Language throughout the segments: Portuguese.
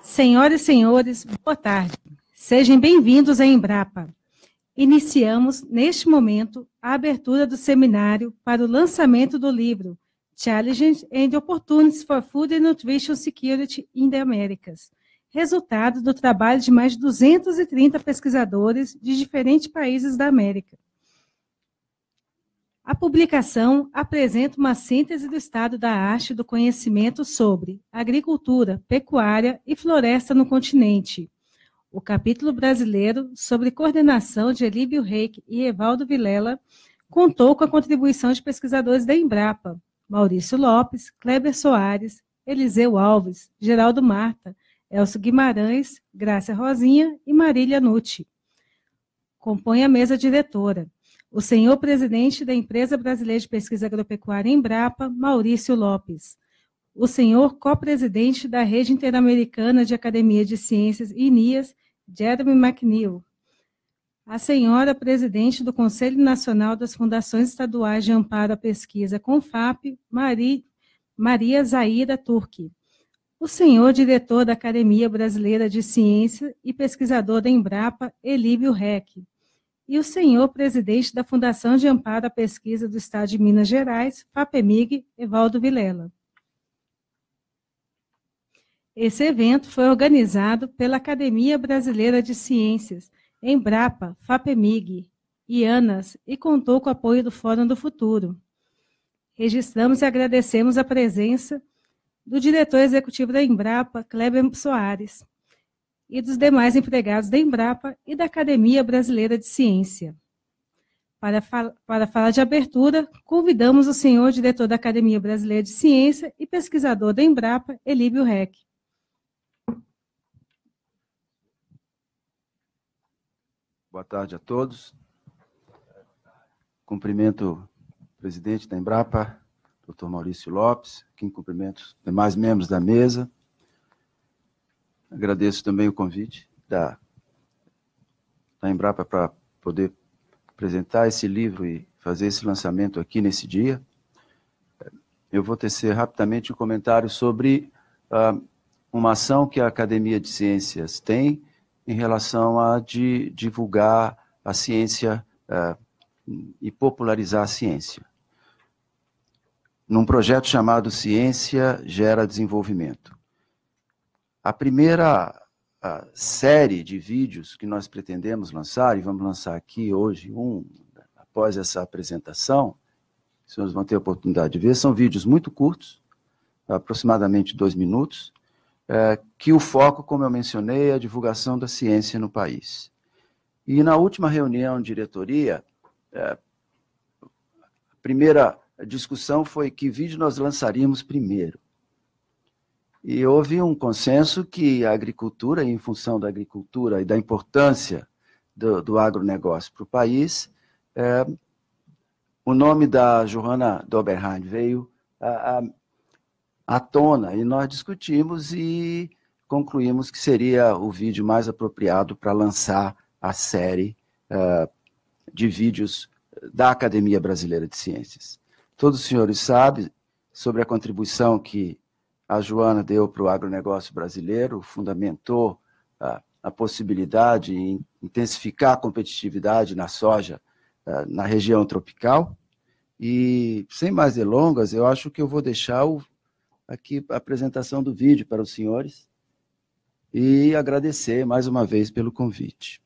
Senhoras e senhores, boa tarde. Sejam bem-vindos à Embrapa. Iniciamos, neste momento, a abertura do seminário para o lançamento do livro Challenges and Opportunities for Food and Nutrition Security in the Americas, resultado do trabalho de mais de 230 pesquisadores de diferentes países da América. A publicação apresenta uma síntese do estado da arte do conhecimento sobre agricultura, pecuária e floresta no continente. O capítulo brasileiro, sobre coordenação de Elíbio Reik e Evaldo Vilela, contou com a contribuição de pesquisadores da Embrapa, Maurício Lopes, Kleber Soares, Eliseu Alves, Geraldo Marta, Elcio Guimarães, Grácia Rosinha e Marília Nucci. Compõe a mesa diretora. O senhor presidente da Empresa Brasileira de Pesquisa Agropecuária Embrapa, Maurício Lopes. O senhor co-presidente da Rede Interamericana de Academia de Ciências, INIAS, Jeremy McNeil. A senhora presidente do Conselho Nacional das Fundações Estaduais de Amparo à Pesquisa, CONFAP, Mari, Maria Zaira Turki, o senhor diretor da Academia Brasileira de Ciência e pesquisador da Embrapa, Elíbio Reck, e o senhor presidente da Fundação de Amparo à Pesquisa do Estado de Minas Gerais, FAPEMIG, Evaldo Vilela. Esse evento foi organizado pela Academia Brasileira de Ciências, Embrapa, FAPEMIG e ANAS e contou com o apoio do Fórum do Futuro. Registramos e agradecemos a presença do diretor executivo da Embrapa, Kleber Soares, e dos demais empregados da Embrapa e da Academia Brasileira de Ciência. Para, fal para falar de abertura, convidamos o senhor diretor da Academia Brasileira de Ciência e pesquisador da Embrapa, Elíbio Reck. Boa tarde a todos. Cumprimento o presidente da Embrapa, doutor Maurício Lopes, aqui cumprimento os demais membros da mesa. Agradeço também o convite da, da Embrapa para poder apresentar esse livro e fazer esse lançamento aqui nesse dia. Eu vou tecer rapidamente um comentário sobre uh, uma ação que a Academia de Ciências tem, em relação a de, divulgar a ciência uh, e popularizar a ciência. Num projeto chamado Ciência Gera Desenvolvimento. A primeira a série de vídeos que nós pretendemos lançar, e vamos lançar aqui hoje um, após essa apresentação, os senhores vão ter a oportunidade de ver, são vídeos muito curtos, aproximadamente dois minutos, é, que o foco, como eu mencionei, é a divulgação da ciência no país. E na última reunião de diretoria, é, a primeira discussão foi que vídeo nós lançaríamos primeiro. E houve um consenso que a agricultura, em função da agricultura e da importância do, do agronegócio para o país, é, o nome da Johanna Doberheim veio a à tona e nós discutimos e concluímos que seria o vídeo mais apropriado para lançar a série uh, de vídeos da Academia Brasileira de Ciências. Todos os senhores sabem sobre a contribuição que a Joana deu para o agronegócio brasileiro, fundamentou uh, a possibilidade de intensificar a competitividade na soja na região tropical. E, sem mais delongas, eu acho que eu vou deixar o aqui a apresentação do vídeo para os senhores e agradecer mais uma vez pelo convite.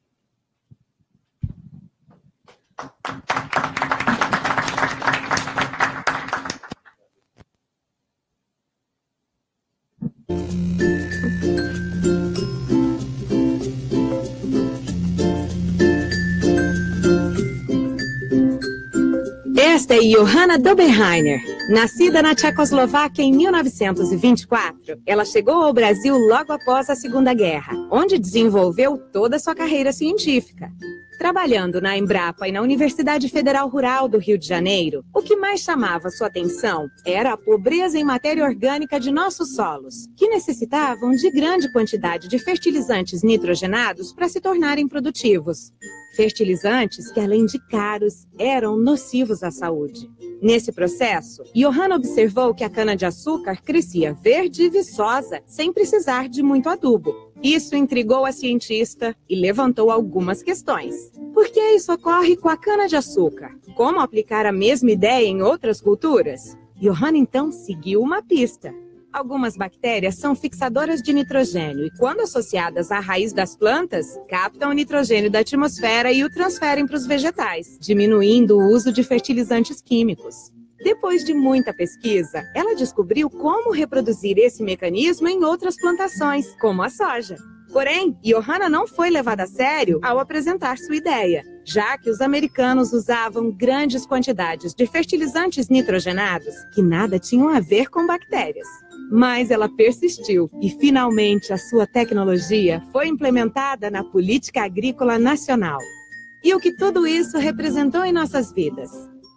Johanna Doberheiner. Nascida na Tchecoslováquia em 1924, ela chegou ao Brasil logo após a Segunda Guerra, onde desenvolveu toda a sua carreira científica. Trabalhando na Embrapa e na Universidade Federal Rural do Rio de Janeiro, o que mais chamava sua atenção era a pobreza em matéria orgânica de nossos solos, que necessitavam de grande quantidade de fertilizantes nitrogenados para se tornarem produtivos. Fertilizantes que, além de caros, eram nocivos à saúde. Nesse processo, Johanna observou que a cana-de-açúcar crescia verde e viçosa, sem precisar de muito adubo, isso intrigou a cientista e levantou algumas questões. Por que isso ocorre com a cana-de-açúcar? Como aplicar a mesma ideia em outras culturas? Johanna então seguiu uma pista. Algumas bactérias são fixadoras de nitrogênio e, quando associadas à raiz das plantas, captam o nitrogênio da atmosfera e o transferem para os vegetais, diminuindo o uso de fertilizantes químicos. Depois de muita pesquisa, ela descobriu como reproduzir esse mecanismo em outras plantações, como a soja. Porém, Johanna não foi levada a sério ao apresentar sua ideia, já que os americanos usavam grandes quantidades de fertilizantes nitrogenados que nada tinham a ver com bactérias. Mas ela persistiu e finalmente a sua tecnologia foi implementada na Política Agrícola Nacional. E o que tudo isso representou em nossas vidas?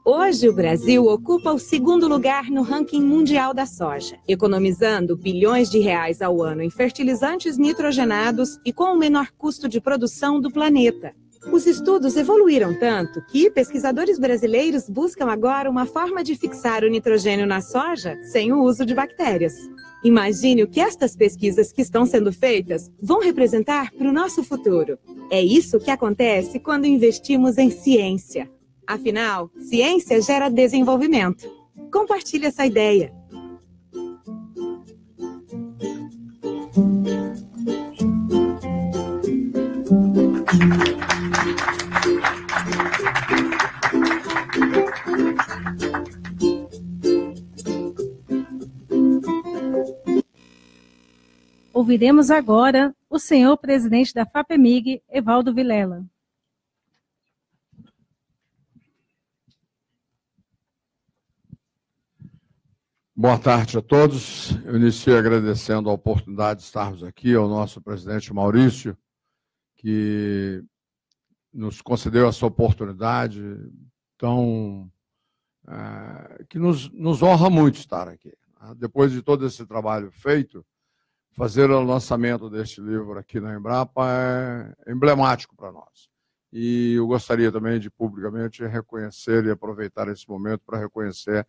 Hoje, o Brasil ocupa o segundo lugar no ranking mundial da soja, economizando bilhões de reais ao ano em fertilizantes nitrogenados e com o menor custo de produção do planeta. Os estudos evoluíram tanto que pesquisadores brasileiros buscam agora uma forma de fixar o nitrogênio na soja sem o uso de bactérias. Imagine o que estas pesquisas que estão sendo feitas vão representar para o nosso futuro. É isso que acontece quando investimos em ciência. Afinal, ciência gera desenvolvimento. Compartilhe essa ideia. Ouviremos agora o senhor presidente da FAPEMIG, Evaldo Vilela. Boa tarde a todos. Eu inicio agradecendo a oportunidade de estarmos aqui ao nosso presidente Maurício, que nos concedeu essa oportunidade tão é, que nos, nos honra muito estar aqui. Depois de todo esse trabalho feito, fazer o lançamento deste livro aqui na Embrapa é emblemático para nós. E eu gostaria também de publicamente reconhecer e aproveitar esse momento para reconhecer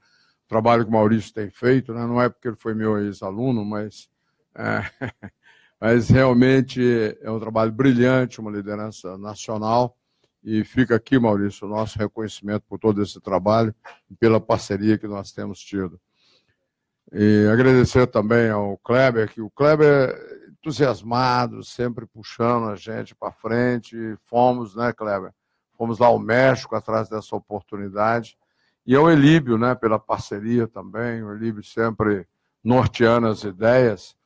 trabalho que o Maurício tem feito, né? não é porque ele foi meu ex-aluno, mas, é, mas realmente é um trabalho brilhante, uma liderança nacional, e fica aqui, Maurício, o nosso reconhecimento por todo esse trabalho e pela parceria que nós temos tido. E agradecer também ao Kleber, que o Kleber é entusiasmado, sempre puxando a gente para frente, fomos, né, Kleber? Fomos lá ao México atrás dessa oportunidade, e ao Elíbio, né, pela parceria também, o Elíbio sempre norteando as ideias.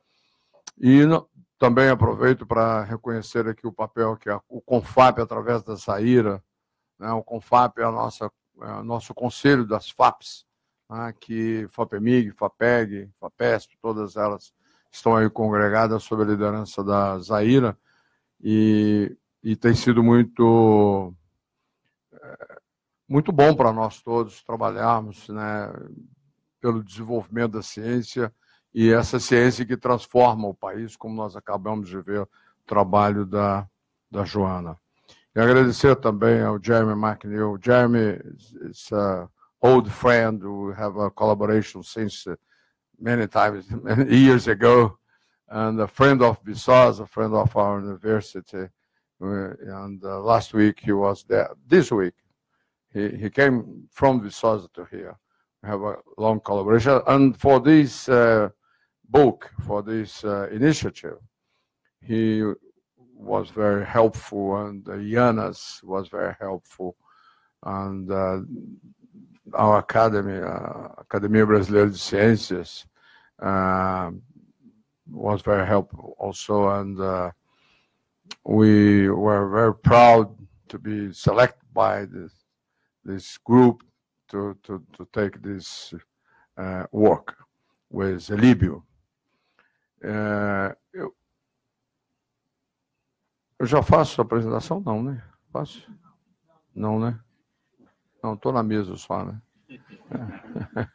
E no, também aproveito para reconhecer aqui o papel que a, o CONFAP, através da Saíra, né, o CONFAP é, a nossa, é o nosso conselho das FAPs, né, que FAPEMIG, FAPEG, FAPESP, todas elas estão aí congregadas sob a liderança da Zaira, e, e tem sido muito muito bom para nós todos trabalharmos né, pelo desenvolvimento da ciência e essa ciência que transforma o país, como nós acabamos de ver o trabalho da, da Joana. E agradecer também ao Jeremy McNeil. Jeremy is an old friend. We have a collaboration since many times, many years ago, and a friend of Viçosa, a friend of our university. And uh, last week he was there. This week he, he came from Viçosa to here. We have a long collaboration. And for this uh, book, for this uh, initiative, he was very helpful, and uh, Yanas was very helpful, and uh, our academy, uh, Academia Brasileira de Ciências, uh, was very helpful also, and uh, we were very proud to be selected by the this group to, to, to take this uh, work with Líbio. Uh, eu, eu já faço a apresentação? Não, né? Posso? Não, né? Não, estou na mesa só, né?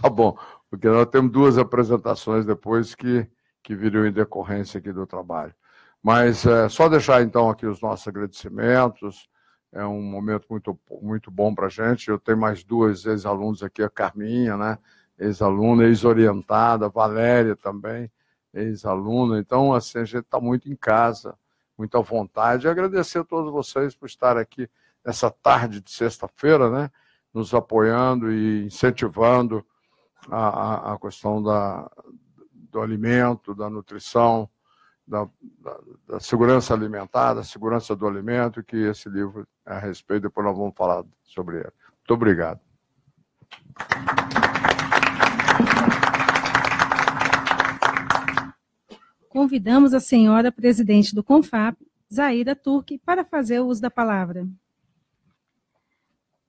tá bom, porque nós temos duas apresentações depois que, que viram em decorrência aqui do trabalho. Mas é, só deixar então aqui os nossos agradecimentos, é um momento muito, muito bom para a gente. Eu tenho mais duas ex-alunos aqui, a Carminha, né? ex-aluna, ex-orientada, Valéria também, ex-aluna. Então, assim, a gente está muito em casa, muito à vontade. E agradecer a todos vocês por estar aqui nessa tarde de sexta-feira, né? nos apoiando e incentivando a, a, a questão da, do alimento, da nutrição, da, da, da, segurança alimentar, da segurança do alimento, que esse livro a respeito, depois nós vamos falar sobre ele. Muito obrigado. Convidamos a senhora presidente do CONFAP, Zaida Turque, para fazer o uso da palavra.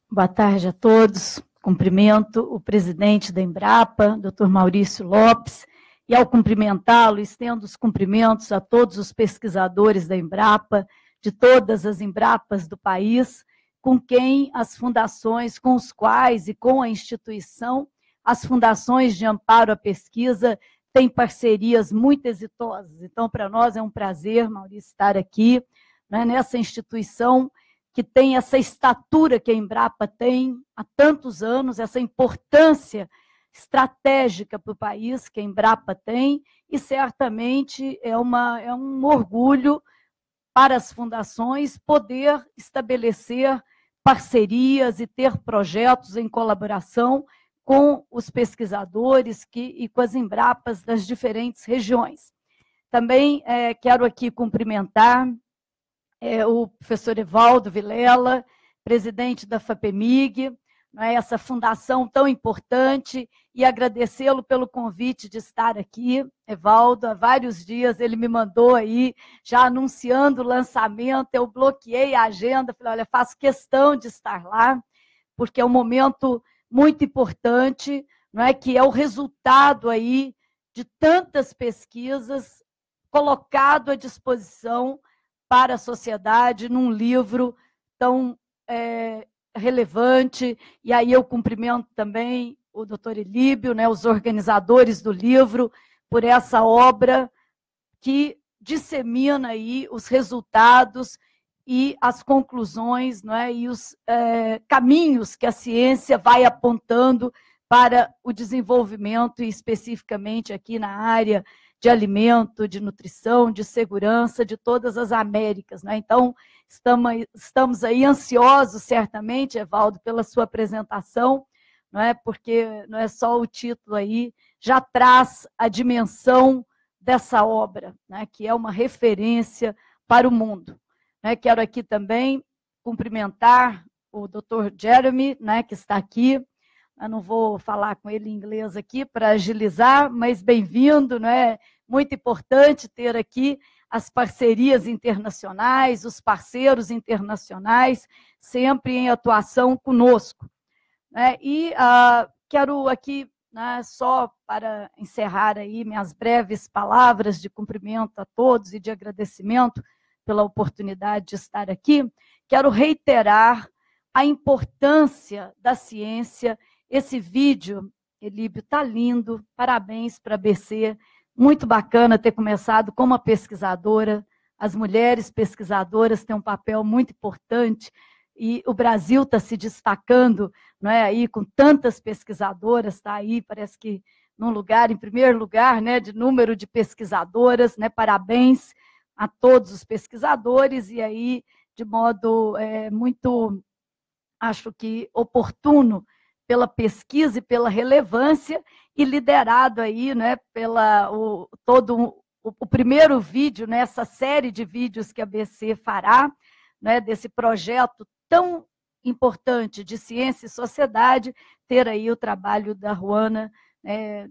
Boa tarde a todos. Cumprimento o presidente da Embrapa, doutor Maurício Lopes, e ao cumprimentá-lo, estendo os cumprimentos a todos os pesquisadores da Embrapa, de todas as Embrapas do país, com quem as fundações, com os quais e com a instituição, as fundações de amparo à pesquisa têm parcerias muito exitosas. Então, para nós é um prazer, Maurício, estar aqui né, nessa instituição que tem essa estatura que a Embrapa tem há tantos anos, essa importância estratégica para o país que a Embrapa tem, e certamente é, uma, é um orgulho para as fundações poder estabelecer parcerias e ter projetos em colaboração com os pesquisadores que, e com as Embrapas das diferentes regiões. Também é, quero aqui cumprimentar é, o professor Evaldo Vilela, presidente da FAPEMIG, é, essa fundação tão importante, e agradecê-lo pelo convite de estar aqui. Evaldo, há vários dias ele me mandou aí, já anunciando o lançamento, eu bloqueei a agenda, falei, olha, faço questão de estar lá, porque é um momento muito importante, não é que é o resultado aí de tantas pesquisas colocado à disposição para a sociedade num livro tão é, relevante. E aí eu cumprimento também o doutor Elíbio, né, os organizadores do livro, por essa obra que dissemina aí os resultados e as conclusões não é, e os é, caminhos que a ciência vai apontando para o desenvolvimento, e especificamente aqui na área de alimento, de nutrição, de segurança de todas as Américas. Né? Então, estamos, aí ansiosos, certamente, Evaldo, pela sua apresentação, não é? porque não é só o título aí, já traz a dimensão dessa obra, né? que é uma referência para o mundo. Né? Quero aqui também cumprimentar o Dr. Jeremy, né, que está aqui, eu não vou falar com ele em inglês aqui para agilizar, mas bem-vindo, não é? Muito importante ter aqui as parcerias internacionais, os parceiros internacionais, sempre em atuação conosco. Né? E uh, quero aqui, né, só para encerrar aí minhas breves palavras de cumprimento a todos e de agradecimento pela oportunidade de estar aqui, quero reiterar a importância da ciência esse vídeo, Elíbio, está lindo. Parabéns para a BC. Muito bacana ter começado como uma pesquisadora. As mulheres pesquisadoras têm um papel muito importante e o Brasil está se destacando, não é aí com tantas pesquisadoras, está aí, parece que num lugar, em primeiro lugar, né, de número de pesquisadoras, né? Parabéns a todos os pesquisadores e aí de modo é, muito, acho que oportuno pela pesquisa e pela relevância e liderado aí, né, pela o, todo o, o primeiro vídeo nessa né, série de vídeos que a BC fará, né, desse projeto tão importante de ciência e sociedade, ter aí o trabalho da Ruana né,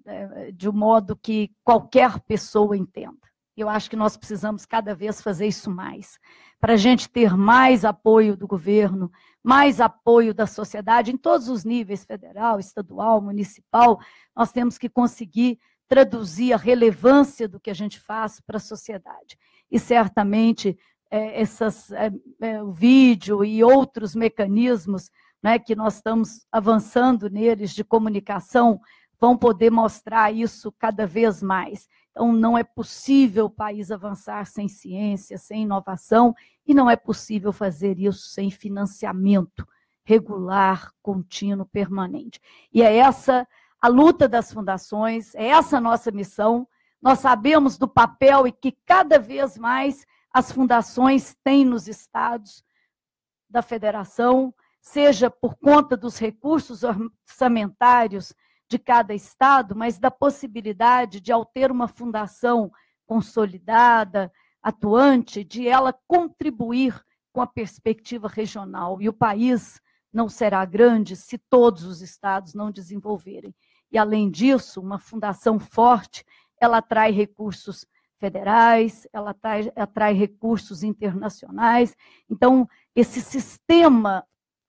de um modo que qualquer pessoa entenda. Eu acho que nós precisamos cada vez fazer isso mais, para a gente ter mais apoio do governo, mais apoio da sociedade em todos os níveis, federal, estadual, municipal, nós temos que conseguir traduzir a relevância do que a gente faz para a sociedade. E certamente é, essas, é, é, o vídeo e outros mecanismos né, que nós estamos avançando neles de comunicação vão poder mostrar isso cada vez mais. Então, não é possível o país avançar sem ciência, sem inovação, e não é possível fazer isso sem financiamento regular, contínuo, permanente. E é essa a luta das fundações, é essa a nossa missão. Nós sabemos do papel e que cada vez mais as fundações têm nos estados da federação, seja por conta dos recursos orçamentários de cada estado, mas da possibilidade de, ao ter uma fundação consolidada, atuante, de ela contribuir com a perspectiva regional. E o país não será grande se todos os estados não desenvolverem. E, além disso, uma fundação forte, ela atrai recursos federais, ela atrai, atrai recursos internacionais. Então, esse sistema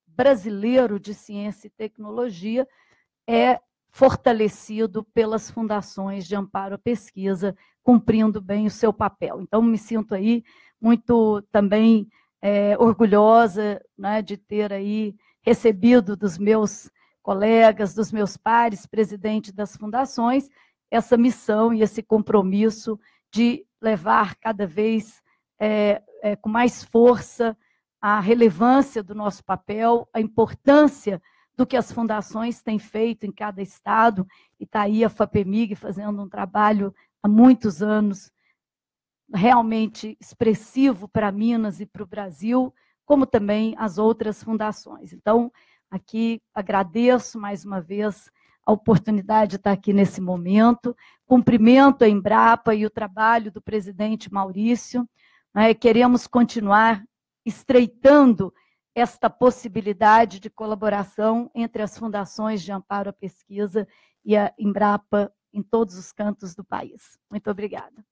brasileiro de ciência e tecnologia é fortalecido pelas fundações de amparo à pesquisa, cumprindo bem o seu papel. Então, me sinto aí muito também é, orgulhosa né, de ter aí recebido dos meus colegas, dos meus pares, presidente das fundações, essa missão e esse compromisso de levar cada vez é, é, com mais força a relevância do nosso papel, a importância do que as fundações têm feito em cada estado, e está aí a FAPEMIG fazendo um trabalho há muitos anos realmente expressivo para Minas e para o Brasil, como também as outras fundações. Então, aqui agradeço mais uma vez a oportunidade de estar aqui nesse momento, cumprimento a Embrapa e o trabalho do presidente Maurício, né? queremos continuar estreitando esta possibilidade de colaboração entre as fundações de amparo à pesquisa e a Embrapa em todos os cantos do país. Muito obrigada.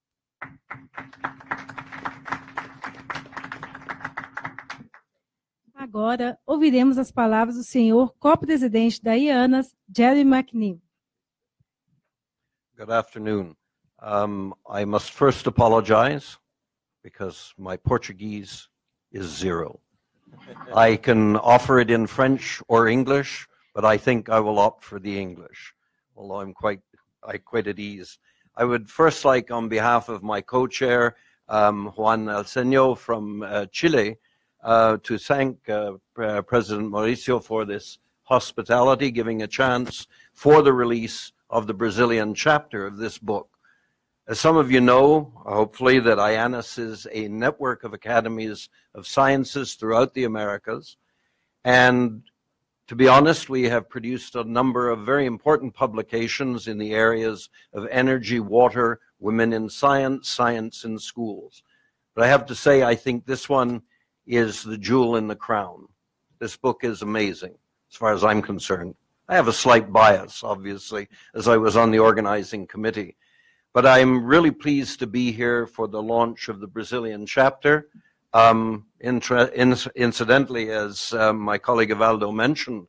Agora, ouviremos as palavras do senhor co-presidente da IANAS, Jerry McNeil. Good afternoon. Um, I must first apologize because my Portuguese is zero. I can offer it in French or English, but I think I will opt for the English, although I'm quite, I quite at ease. I would first like, on behalf of my co-chair, um, Juan Alceño from uh, Chile, uh, to thank uh, President Mauricio for this hospitality, giving a chance for the release of the Brazilian chapter of this book. As some of you know, hopefully, that IANAS is a network of academies of sciences throughout the Americas. And to be honest, we have produced a number of very important publications in the areas of energy, water, women in science, science in schools. But I have to say, I think this one is the jewel in the crown. This book is amazing, as far as I'm concerned. I have a slight bias, obviously, as I was on the organizing committee. But I'm really pleased to be here for the launch of the Brazilian chapter. Um, incidentally, as uh, my colleague Evaldo mentioned,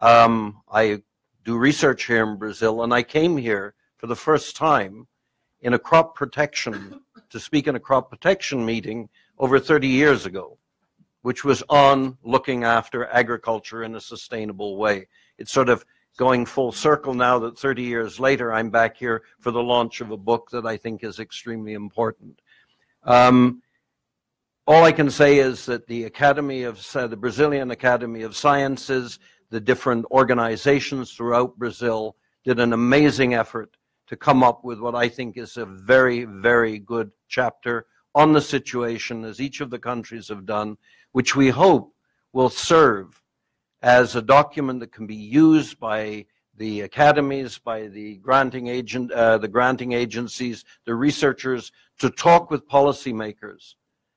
um, I do research here in Brazil, and I came here for the first time in a crop protection, to speak in a crop protection meeting over 30 years ago, which was on looking after agriculture in a sustainable way. It sort of going full circle now that 30 years later, I'm back here for the launch of a book that I think is extremely important. Um, all I can say is that the Academy of, uh, the Brazilian Academy of Sciences, the different organizations throughout Brazil did an amazing effort to come up with what I think is a very, very good chapter on the situation, as each of the countries have done, which we hope will serve as a document that can be used by the academies, by the granting agent, uh, the granting agencies, the researchers, to talk with policymakers,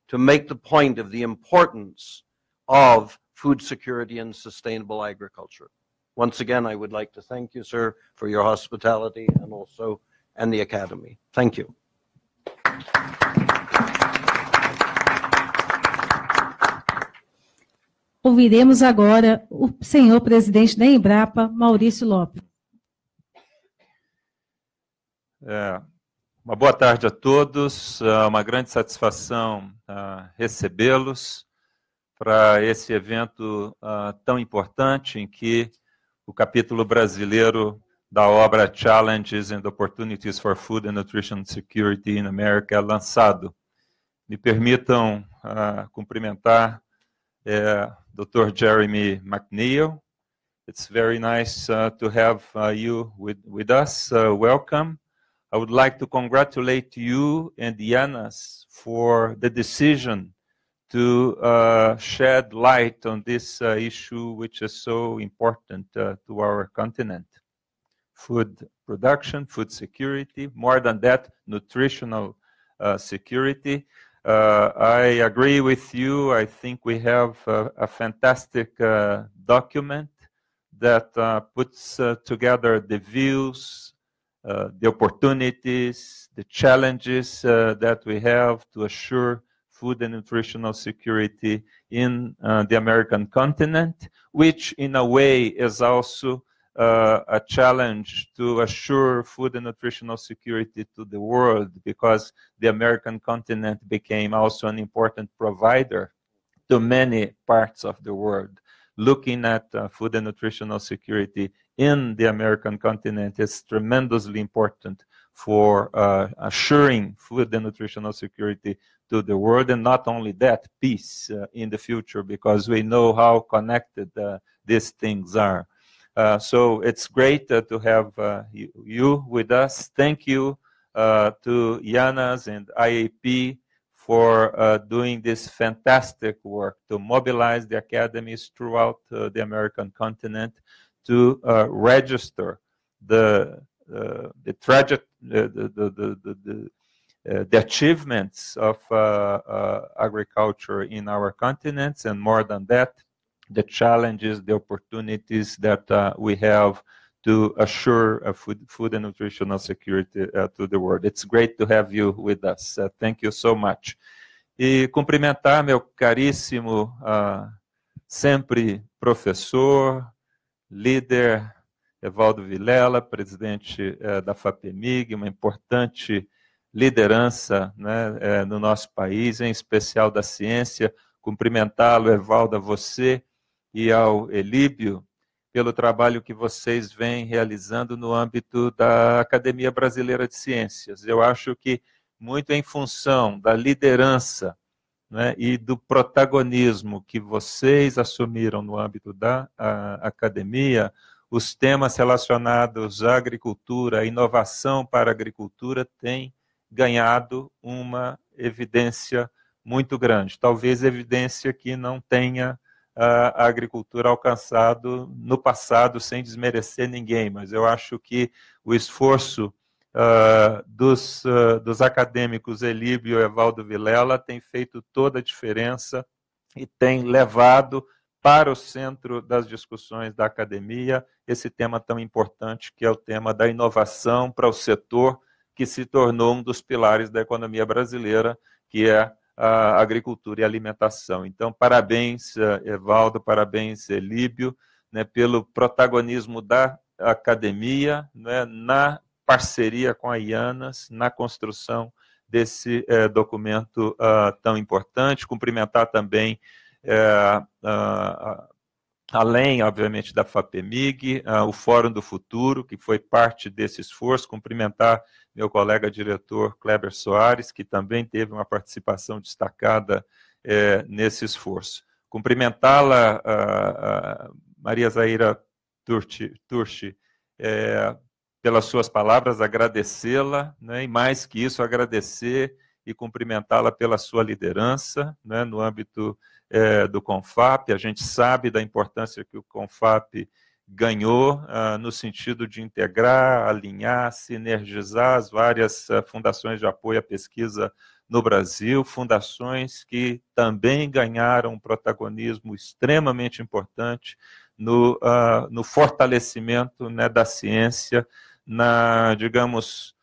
to make the point of the importance of food security and sustainable agriculture. Once again, I would like to thank you, sir, for your hospitality and also and the Academy. Thank you. Ouviremos agora o senhor presidente da Embrapa, Maurício Lopes. É, Uma boa tarde a todos. É uma grande satisfação uh, recebê-los para esse evento uh, tão importante em que o capítulo brasileiro da obra Challenges and Opportunities for Food and Nutrition Security in America é lançado. Me permitam cumprimentar uh, Dr. Jeremy McNeil. It's very nice uh, to have uh, you with, with us. Uh, welcome. I would like to congratulate you and Yanas for the decision to uh, shed light on this uh, issue, which is so important to our continent. Food production, food security, more than that, nutritional security. Uh, I agree with you. I think we have a fantastic uh, document that puts together the views, uh, the opportunities, the challenges uh, that we have to assure food and nutritional security in uh, the American continent, which in a way is also uh, a challenge to assure food and nutritional security to the world because the American continent became also an important provider to many parts of the world. Looking at uh, food and nutritional security in the American continent is tremendously important for uh, assuring food and nutritional security to the world, and not only that, peace uh, in the future, because we know how connected uh, these things are. Uh, so it's great uh, to have uh, you, you, with us. Thank you to Yanas and IAP for doing this fantastic work to mobilize the academies throughout the American continent to uh, register the uh, the tragic the the the, the, the, uh, the achievements of uh, uh, agriculture in our continents, and more than that, the challenges, the opportunities that uh, we have to assure food, food and nutritional security to the world. It's great to have you with us. thank you so much. E cumprimentar meu caríssimo, sempre professor, líder Evaldo Vilela, presidente é, da FAPEMIG, uma importante liderança né, é, no nosso país, em especial da ciência. Cumprimentá-lo, Evaldo, a você e ao Elíbio, pelo trabalho que vocês vêm realizando no âmbito da Academia Brasileira de Ciências. Eu acho que muito em função da liderança né, e do protagonismo que vocês assumiram no âmbito da academia, os temas relacionados à agricultura, à inovação para a agricultura, têm ganhado uma evidência muito grande. Talvez evidência que não tenha a agricultura alcançado no passado, sem desmerecer ninguém, mas eu acho que o esforço uh, dos, uh, dos acadêmicos Elíbio e Evaldo Vilela tem feito toda a diferença e tem levado para o centro das discussões da academia esse tema tão importante que é o tema da inovação para o setor que se tornou um dos pilares da economia brasileira, que é a agricultura e alimentação. Então, parabéns, uh, Evaldo, parabéns, Elíbio, né, pelo protagonismo da academia né, na parceria com a IANAS na construção desse é, documento uh, tão importante. Cumprimentar também, é, uh, além, obviamente, da FAPEMIG, uh, o Fórum do Futuro, que foi parte desse esforço. Cumprimentar meu colega diretor Kleber Soares, que também teve uma participação destacada é, nesse esforço. Cumprimentá-la, Maria Zaira Turchi é, pelas suas palavras, agradecê-la, né, e mais que isso, agradecer e cumprimentá-la pela sua liderança né, no âmbito é, do CONFAP. A gente sabe da importância que o CONFAP ganhou ah, no sentido de integrar, alinhar, sinergizar as várias ah, fundações de apoio à pesquisa no Brasil, fundações que também ganharam um protagonismo extremamente importante no, uh, no fortalecimento né, da ciência na, digamos,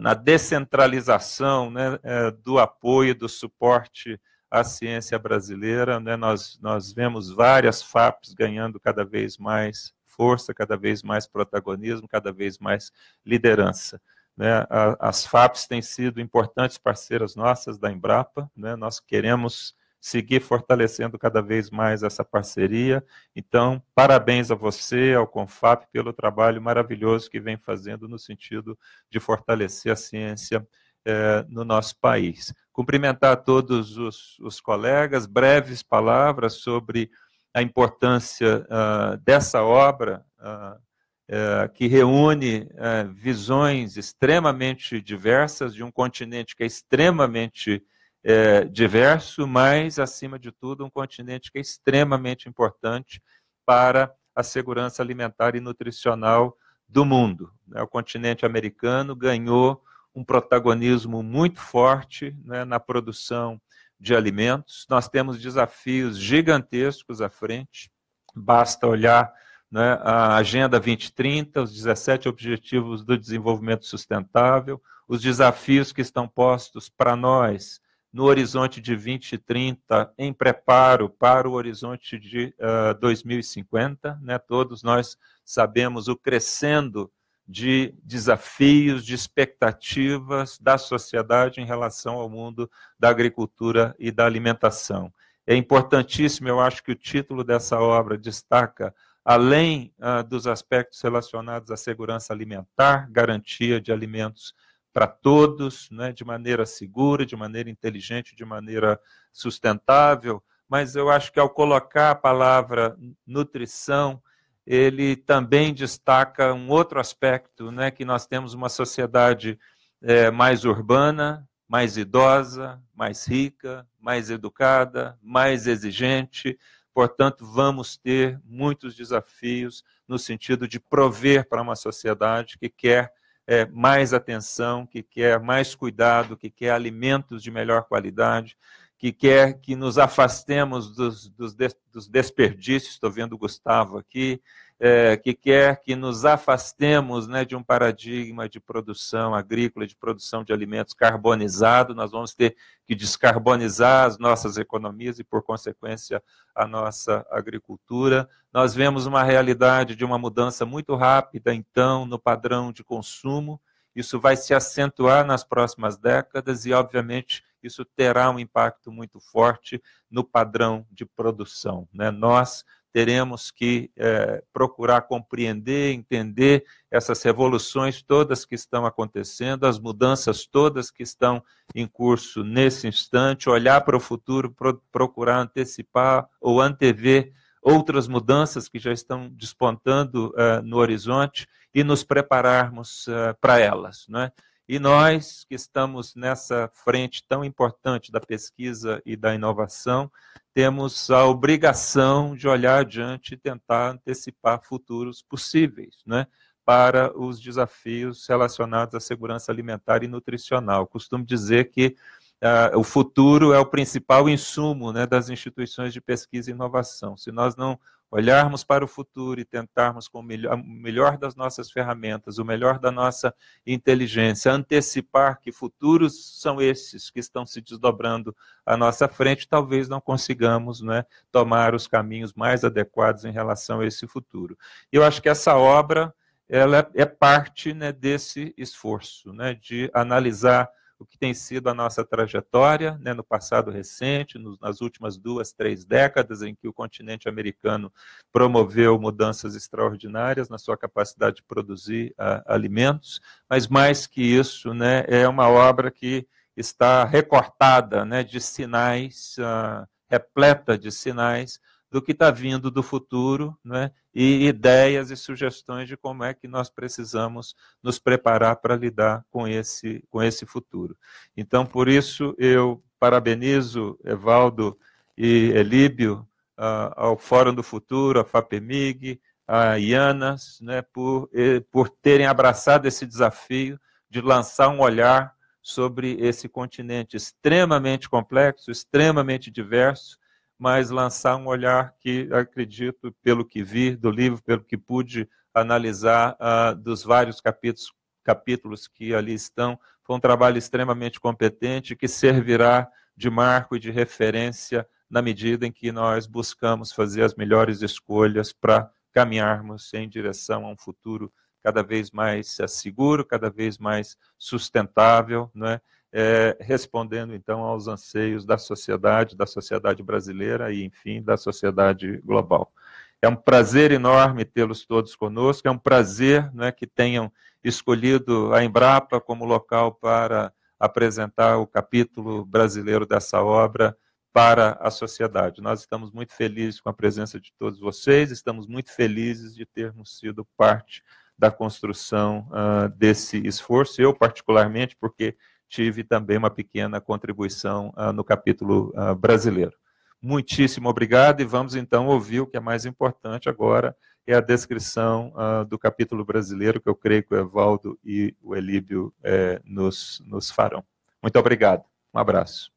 na descentralização né, do apoio, do suporte à ciência brasileira. Né, nós, nós vemos várias FAPs ganhando cada vez mais força, cada vez mais protagonismo, cada vez mais liderança. Né? As FAPs têm sido importantes parceiras nossas da Embrapa, né? nós queremos seguir fortalecendo cada vez mais essa parceria. Então, parabéns a você, ao Confap, pelo trabalho maravilhoso que vem fazendo no sentido de fortalecer a ciência eh, no nosso país. Cumprimentar todos os, os, colegas, breves palavras sobre a importância uh, dessa obra, uh, uh, que reúne visões extremamente diversas de um continente que é extremamente é, diverso, mas, acima de tudo, um continente que é extremamente importante para a segurança alimentar e nutricional do mundo. Né? O continente americano ganhou um protagonismo muito forte né, na produção de alimentos. Nós temos desafios gigantescos à frente, basta olhar né, a Agenda 2030, os 17 Objetivos do Desenvolvimento Sustentável, os desafios que estão postos para nós no horizonte de 2030, em preparo para o horizonte de uh, ah, 2050. Né? Todos nós sabemos o crescendo de desafios, de expectativas da sociedade em relação ao mundo da agricultura e da alimentação. É importantíssimo, eu acho que o título dessa obra destaca, além uh, dos aspectos relacionados à segurança alimentar, garantia de alimentos para todos, né, de maneira segura, de maneira inteligente, de maneira sustentável, mas eu acho que ao colocar a palavra nutrição, ele também destaca um outro aspecto, né, que nós temos uma sociedade é, mais urbana, mais idosa, mais rica, mais educada, mais exigente, portanto, vamos ter muitos desafios no sentido de prover para uma sociedade que quer é, mais atenção, que quer mais cuidado, que quer alimentos de melhor qualidade, que quer que nos afastemos dos, dos, dos desperdícios, estou vendo o Gustavo aqui, é, que quer que nos afastemos né, de um paradigma de produção agrícola, de produção de alimentos carbonizado, nós vamos ter que descarbonizar as nossas economias e, por consequência, a nossa agricultura. Nós vemos uma realidade de uma mudança muito rápida, então, no padrão de consumo, isso vai se acentuar nas próximas décadas e, obviamente, isso terá um impacto muito forte no padrão de produção. Né? Nós teremos que é, procurar compreender, entender essas revoluções todas que estão acontecendo, as mudanças todas que estão em curso nesse instante, olhar para o futuro, pro, procurar antecipar ou antever outras mudanças que já estão despontando uh, no horizonte e nos prepararmos uh, para elas. Não é? E nós que estamos nessa frente tão importante da pesquisa e da inovação, temos a obrigação de olhar adiante e tentar antecipar futuros possíveis, né? para os desafios relacionados à segurança alimentar e nutricional. Costumo dizer que uh, o futuro é o principal insumo né, das instituições de pesquisa e inovação. Se nós não olharmos para o futuro e tentarmos com o melhor, das nossas ferramentas, o melhor da nossa inteligência, antecipar que futuros são esses que estão se desdobrando à nossa frente, talvez não consigamos né, tomar os caminhos mais adequados em relação a esse futuro. Eu acho que essa obra ela é parte né, desse esforço, né, de analisar o que tem sido a nossa trajetória né, no passado recente, nos, nas últimas duas, três décadas, em que o continente americano promoveu mudanças extraordinárias na sua capacidade de produzir uh, alimentos, mas mais que isso, né, é uma obra que está recortada né, de sinais, uh, repleta de sinais do que está vindo do futuro, né? e ideias e sugestões de como é que nós precisamos nos preparar para lidar com esse, com esse futuro. Então, por isso, eu parabenizo Evaldo e Elíbio uh, ao Fórum do Futuro, a FAPEMIG, a IANAS, né, por, por terem abraçado esse desafio de lançar um olhar sobre esse continente extremamente complexo, extremamente diverso, mas lançar um olhar que acredito, pelo que vi do livro, pelo que pude analisar uh, dos vários capítulos, capítulos que ali estão, foi um trabalho extremamente competente que servirá de marco e de referência na medida em que nós buscamos fazer as melhores escolhas para caminharmos em direção a um futuro cada vez mais seguro, cada vez mais sustentável, não é? Respondendo então aos anseios da sociedade, da sociedade brasileira e, enfim, da sociedade global. É um prazer enorme tê-los todos conosco, é um prazer né, que tenham escolhido a Embrapa como local para apresentar o capítulo brasileiro dessa obra para a sociedade. Nós estamos muito felizes com a presença de todos vocês, estamos muito felizes de termos sido parte da construção uh, desse esforço, eu particularmente, porque tive também uma pequena contribuição uh, no capítulo uh, brasileiro. Muitíssimo obrigado e vamos então ouvir o que é mais importante agora, é a descrição uh, do capítulo brasileiro, que eu creio que o Evaldo e o Elíbio eh, nos, nos farão. Muito obrigado. Um abraço.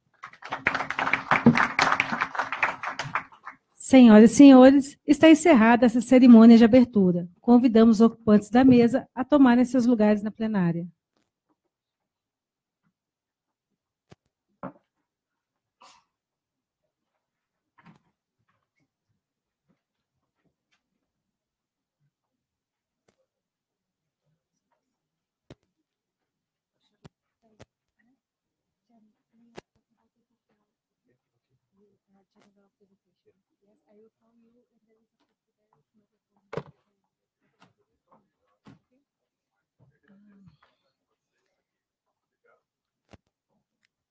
Senhoras e senhores, está encerrada essa cerimônia de abertura. Convidamos os ocupantes da mesa a tomarem seus lugares na plenária.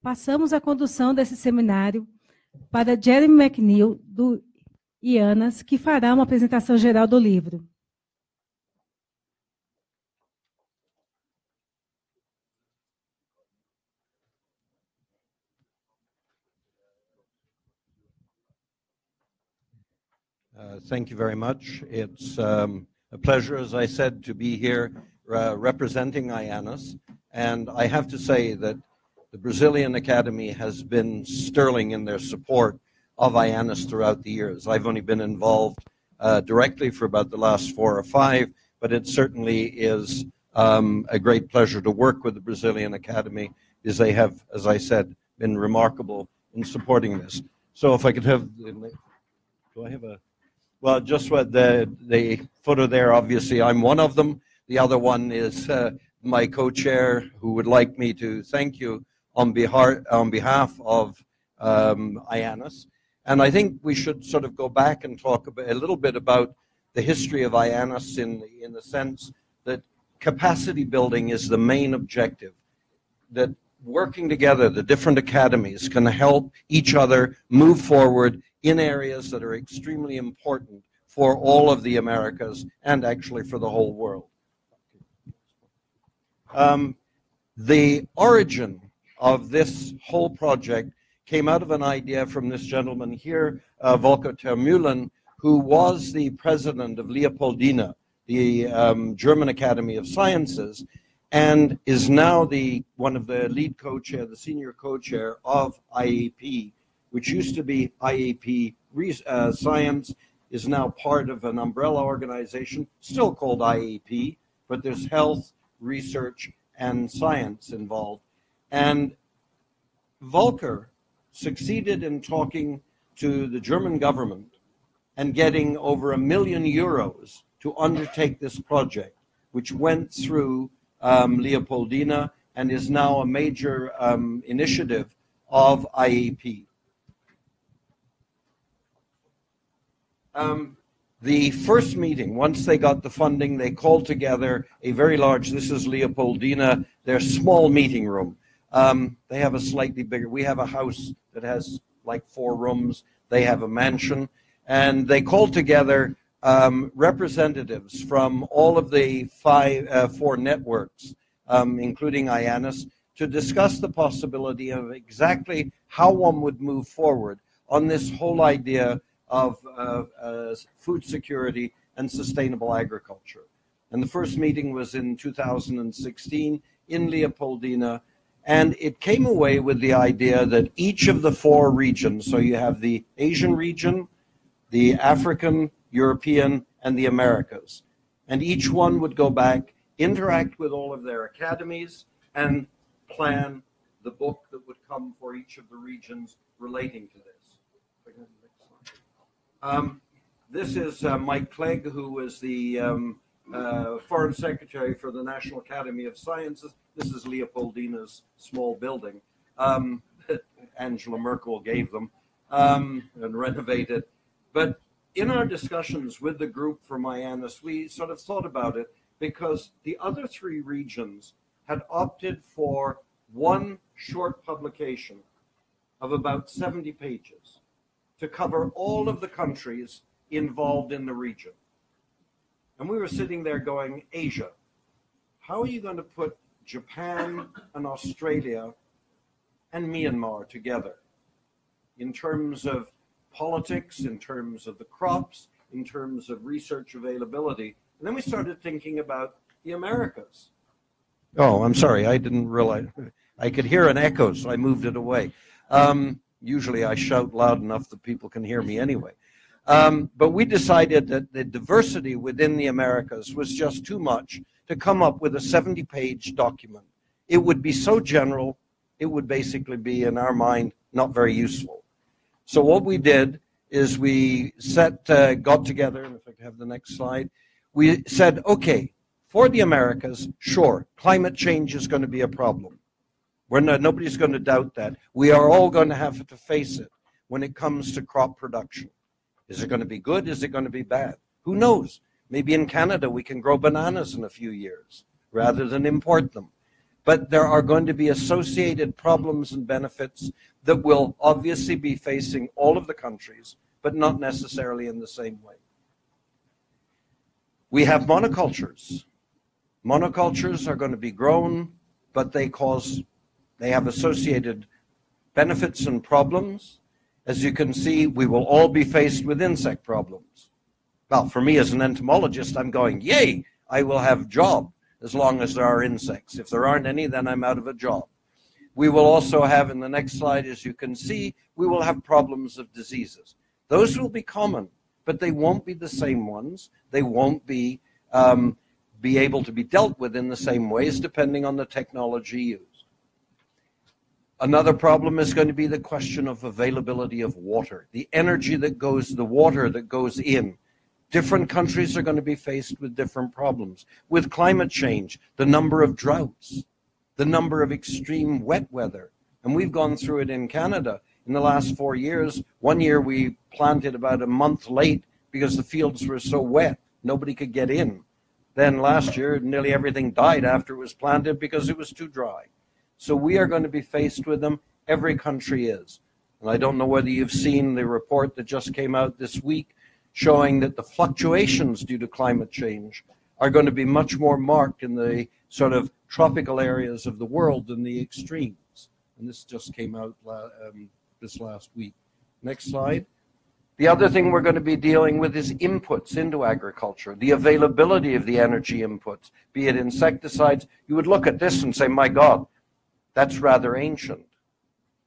Passamos a condução desse seminário para Jeremy McNeil, do IANAS, que fará uma apresentação geral do livro. Thank you very much. It's um, a pleasure, as I said, to be here uh, representing IANAS. And I have to say that the Brazilian Academy has been sterling in their support of IANAS throughout the years. I've only been involved uh, directly for about the last four or five, but it certainly is um, a great pleasure to work with the Brazilian Academy because they have, as I said, been remarkable in supporting this. So if I could have, do I have a, well, just with the, the photo there, obviously I'm one of them. The other one is uh, my co-chair who would like me to thank you on behalf, on behalf of um, IANAS. And I think we should sort of go back and talk a, little bit about the history of IANAS in in the sense that capacity building is the main objective. That working together, the different academies can help each other move forward in areas that are extremely important for all of the Americas and actually for the whole world. Um, the origin of this whole project came out of an idea from this gentleman here, uh, Volker Termühlen, who was the president of Leopoldina, the um, German Academy of Sciences, and is now the one of the lead co-chair, the senior co-chair of IAP, which used to be IAP uh, Science, is now part of an umbrella organization, still called IAP, but there's health, research, and science involved. And Volker succeeded in talking to the German government and getting over a million euros to undertake this project, which went through um, Leopoldina and is now a major um, initiative of IEP. Um, the first meeting, once they got the funding, they called together a very large, this is Leopoldina, their small meeting room. Um, they have a slightly bigger, we have a house that has like four rooms. They have a mansion. And they called together um, representatives from all of the five, uh, four networks, um, including IANAS, to discuss the possibility of exactly how one would move forward on this whole idea of uh, uh, food security and sustainable agriculture. And the first meeting was in 2016 in Leopoldina. And it came away with the idea that each of the four regions, so you have the Asian region, the African, European, and the Americas, and each one would go back, interact with all of their academies, and plan the book that would come for each of the regions relating to this. Um, this is uh, Mike Clegg, who was the um, uh, Foreign Secretary for the National Academy of Sciences. This is Leopoldina's small building. Um, Angela Merkel gave them um, and renovated. But in our discussions with the group from IANUS, we sort of thought about it because the other three regions had opted for one short publication of about 70 pages to cover all of the countries involved in the region. And we were sitting there going, Asia, how are you going to put Japan and Australia and Myanmar together in terms of politics, in terms of the crops, in terms of research availability? And then we started thinking about the Americas. Oh, I'm sorry, I didn't realize. I could hear an echo, so I moved it away. Um, usually I shout loud enough that people can hear me anyway. Um, but we decided that the diversity within the Americas was just too much to come up with a 70 page document. It would be so general, it would basically be, in our mind, not very useful. So what we did is we set, uh, got together, and if I could have the next slide, we said, okay, for the Americas, sure, climate change is going to be a problem. We're not, nobody's going to doubt that. We are all going to have to face it when it comes to crop production. Is it going to be good? Is it going to be bad? Who knows? Maybe in Canada we can grow bananas in a few years rather than import them. But there are going to be associated problems and benefits that will obviously be facing all of the countries, but not necessarily in the same way. We have monocultures. Monocultures are going to be grown, but they cause, they have associated benefits and problems. As you can see, we will all be faced with insect problems. Well, for me as an entomologist, I'm going, yay, I will have job as long as there are insects. If there aren't any, then I'm out of a job. We will also have, in the next slide, as you can see, we will have problems of diseases. Those will be common, but they won't be the same ones. They won't be, um, be able to be dealt with in the same ways, depending on the technology used. Another problem is going to be the question of availability of water, the energy that goes, the water that goes in. Different countries are going to be faced with different problems. With climate change, the number of droughts, the number of extreme wet weather. And we've gone through it in Canada in the last four years. One year we planted about a month late because the fields were so wet, nobody could get in. Then last year, nearly everything died after it was planted because it was too dry. So we are going to be faced with them. Every country is. And I don't know whether you've seen the report that just came out this week showing that the fluctuations due to climate change are going to be much more marked in the sort of tropical areas of the world than the extremes. And this just came out um, this last week. Next slide. The other thing we're going to be dealing with is inputs into agriculture, the availability of the energy inputs, be it insecticides. You would look at this and say, my God, that's rather ancient.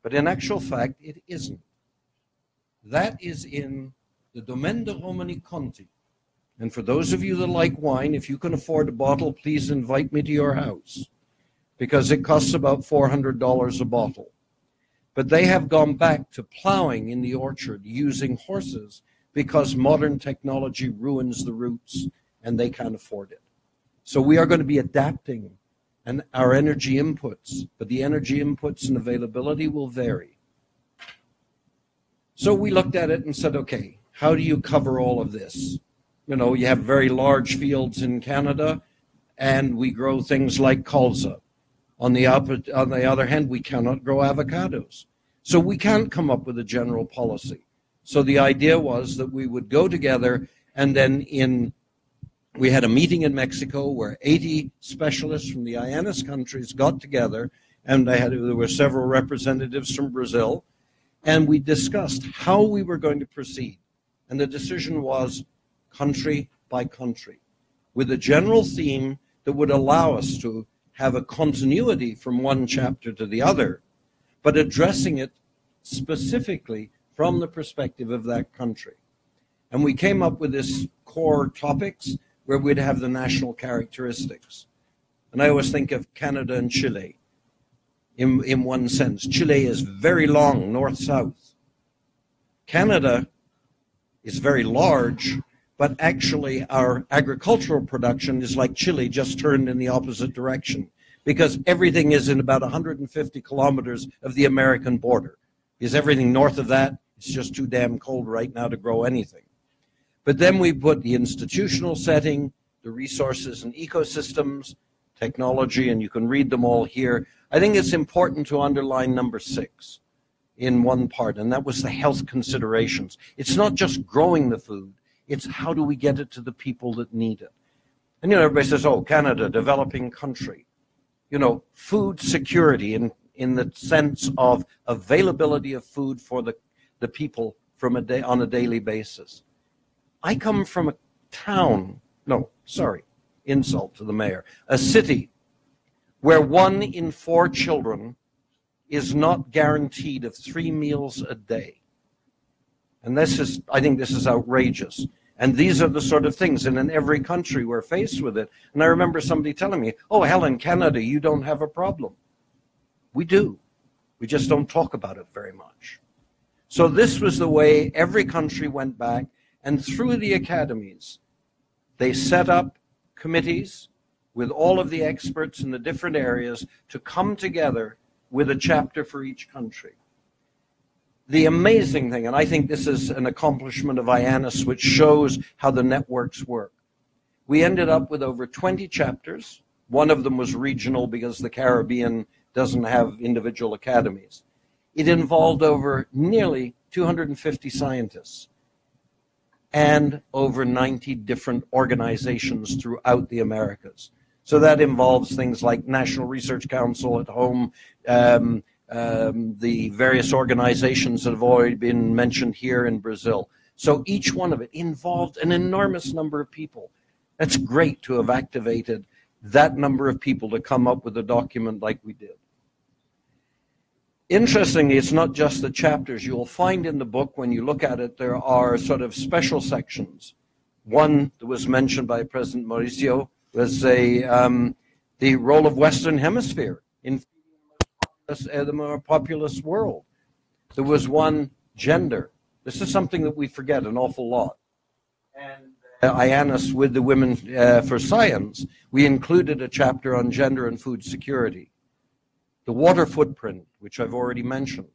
But in actual fact, it isn't. That is in the Domaine de Romani Conti. And for those of you that like wine, if you can afford a bottle, please invite me to your house because it costs about $400 a bottle. But they have gone back to plowing in the orchard using horses because modern technology ruins the roots and they can't afford it. So we are going to be adapting and our energy inputs, but the energy inputs and availability will vary. So we looked at it and said, okay, how do you cover all of this? You know, you have very large fields in Canada, and we grow things like colza. On the, on the other hand, we cannot grow avocados. So we can't come up with a general policy. So the idea was that we would go together and then in we had a meeting in Mexico where 80 specialists from the IANUS countries got together, and had, there were several representatives from Brazil, and we discussed how we were going to proceed. And the decision was country by country, with a general theme that would allow us to have a continuity from one chapter to the other, but addressing it specifically from the perspective of that country. And we came up with this core topics where we'd have the national characteristics. And I always think of Canada and Chile in, in one sense. Chile is very long, north south. Canada is very large, but actually our agricultural production is like Chile, just turned in the opposite direction because everything is in about 150 kilometers of the American border. Is everything north of that? It's just too damn cold right now to grow anything. But then we put the institutional setting, the resources and ecosystems, technology, and you can read them all here. I think it's important to underline number six in one part, and that was the health considerations. It's not just growing the food, it's how do we get it to the people that need it. And you know, everybody says, oh, Canada, developing country. You know, food security in, in the sense of availability of food for the, the people from a day on a daily basis. I come mm-hmm. from a town, no, sorry, insult to the mayor, a city where one in four children is not guaranteed of three meals a day. And this is, I think this is outrageous. And these are the sort of things, and in every country we're faced with it. And I remember somebody telling me, oh, Helen, Canada, you don't have a problem. We do. We just don't talk about it very much. So this was the way every country went back, and through the academies, they set up committees with all of the experts in the different areas to come together with a chapter for each country the amazing thing, and I think this is an accomplishment of IANUS, which shows how the networks work. We ended up with over 20 chapters. One of them was regional because the Caribbean doesn't have individual academies. It involved over nearly 250 scientists and over 90 different organizations throughout the Americas. So that involves things like National Research Council at home, um, um, the various organizations that have already been mentioned here in Brazil. So each one of it involved an enormous number of people. That's great to have activated that number of people to come up with a document like we did. Interestingly, it's not just the chapters. You'll find in the book, when you look at it, there are sort of special sections. One that was mentioned by President Mauricio was a, um, the role of Western Hemisphere in uh, the more populous world. There was one gender. This is something that we forget an awful lot. And uh, IANUS, with the Women uh, for Science, we included a chapter on gender and food security. The water footprint, which I've already mentioned.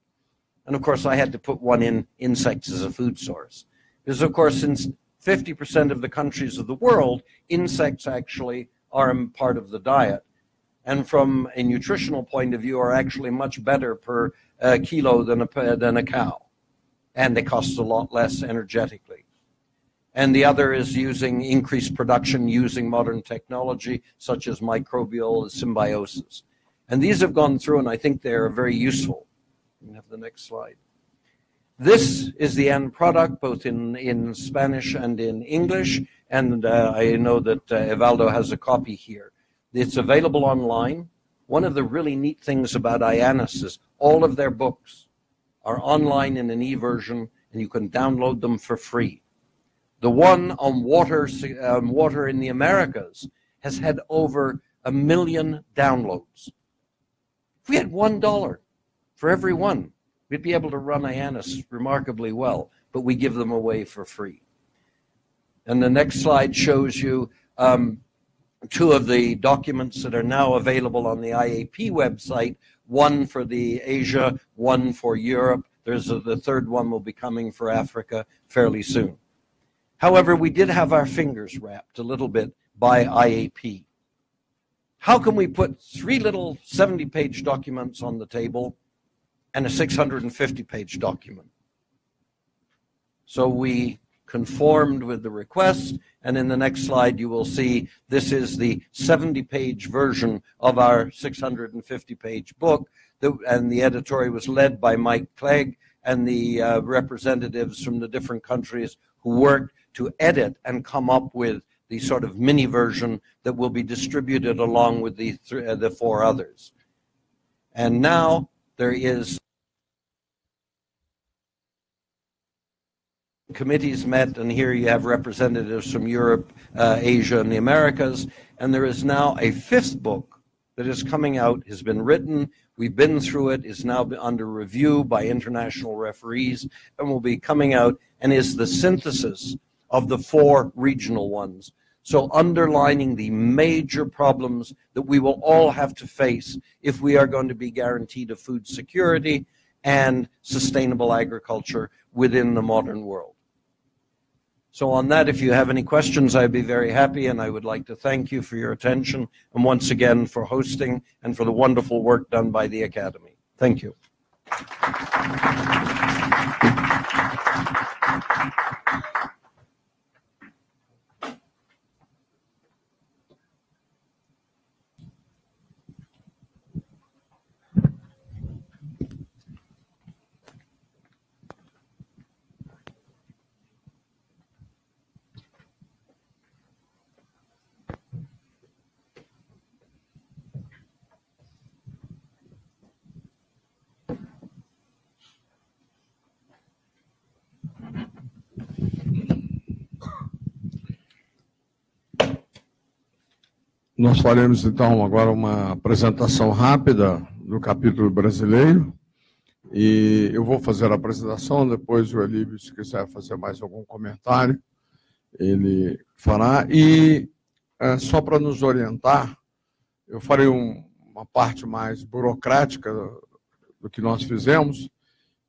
And of course, I had to put one in insects as a food source. Because, of course, since 50% of the countries of the world, insects actually are part of the diet and from a nutritional point of view are actually much better per uh, kilo than a, than a cow. And they cost a lot less energetically. And the other is using increased production using modern technology such as microbial symbiosis. And these have gone through and I think they're very useful. You can have the next slide. This is the end product, both in, in Spanish and in English. And uh, I know that uh, Evaldo has a copy here. It's available online. One of the really neat things about IANUS is all of their books are online in an e-version, and you can download them for free. The one on water, um, water in the Americas has had over a million downloads. If we had one dollar for every one, we'd be able to run IANUS remarkably well, but we give them away for free. And the next slide shows you um, two of the documents that are now available on the IAP website, one for the Asia, one for Europe. There's a, the third one will be coming for Africa fairly soon. However, we did have our fingers wrapped a little bit by IAP. How can we put three little 70-page documents on the table and a 650-page document? So we conformed with the request. And in the next slide, you will see this is the 70-page version of our 650-page book. and the editorial was led by Mike Clegg and the uh, representatives from the different countries who worked to edit and come up with the sort of mini version that will be distributed along with the, uh, the four others. And now there is committees met, and here you have representatives from Europe, uh, Asia, and the Americas. And there is now a fifth book that is coming out, has been written, we've been through it, is now under review by international referees, and will be coming out, and is the synthesis of the four regional ones. So underlining the major problems that we will all have to face if we are going to be guaranteed a food security and sustainable agriculture within the modern world. So on that, if you have any questions, I'd be very happy, and I would like to thank you for your attention, and once again for hosting and for the wonderful work done by the Academy. Thank you. Nós faremos então agora uma apresentação rápida do capítulo brasileiro. E eu vou fazer a apresentação, depois o Elíbio, se quiser fazer mais algum comentário, ele fará. E é, só para nos orientar, eu farei um, uma parte mais burocrática do, que nós fizemos,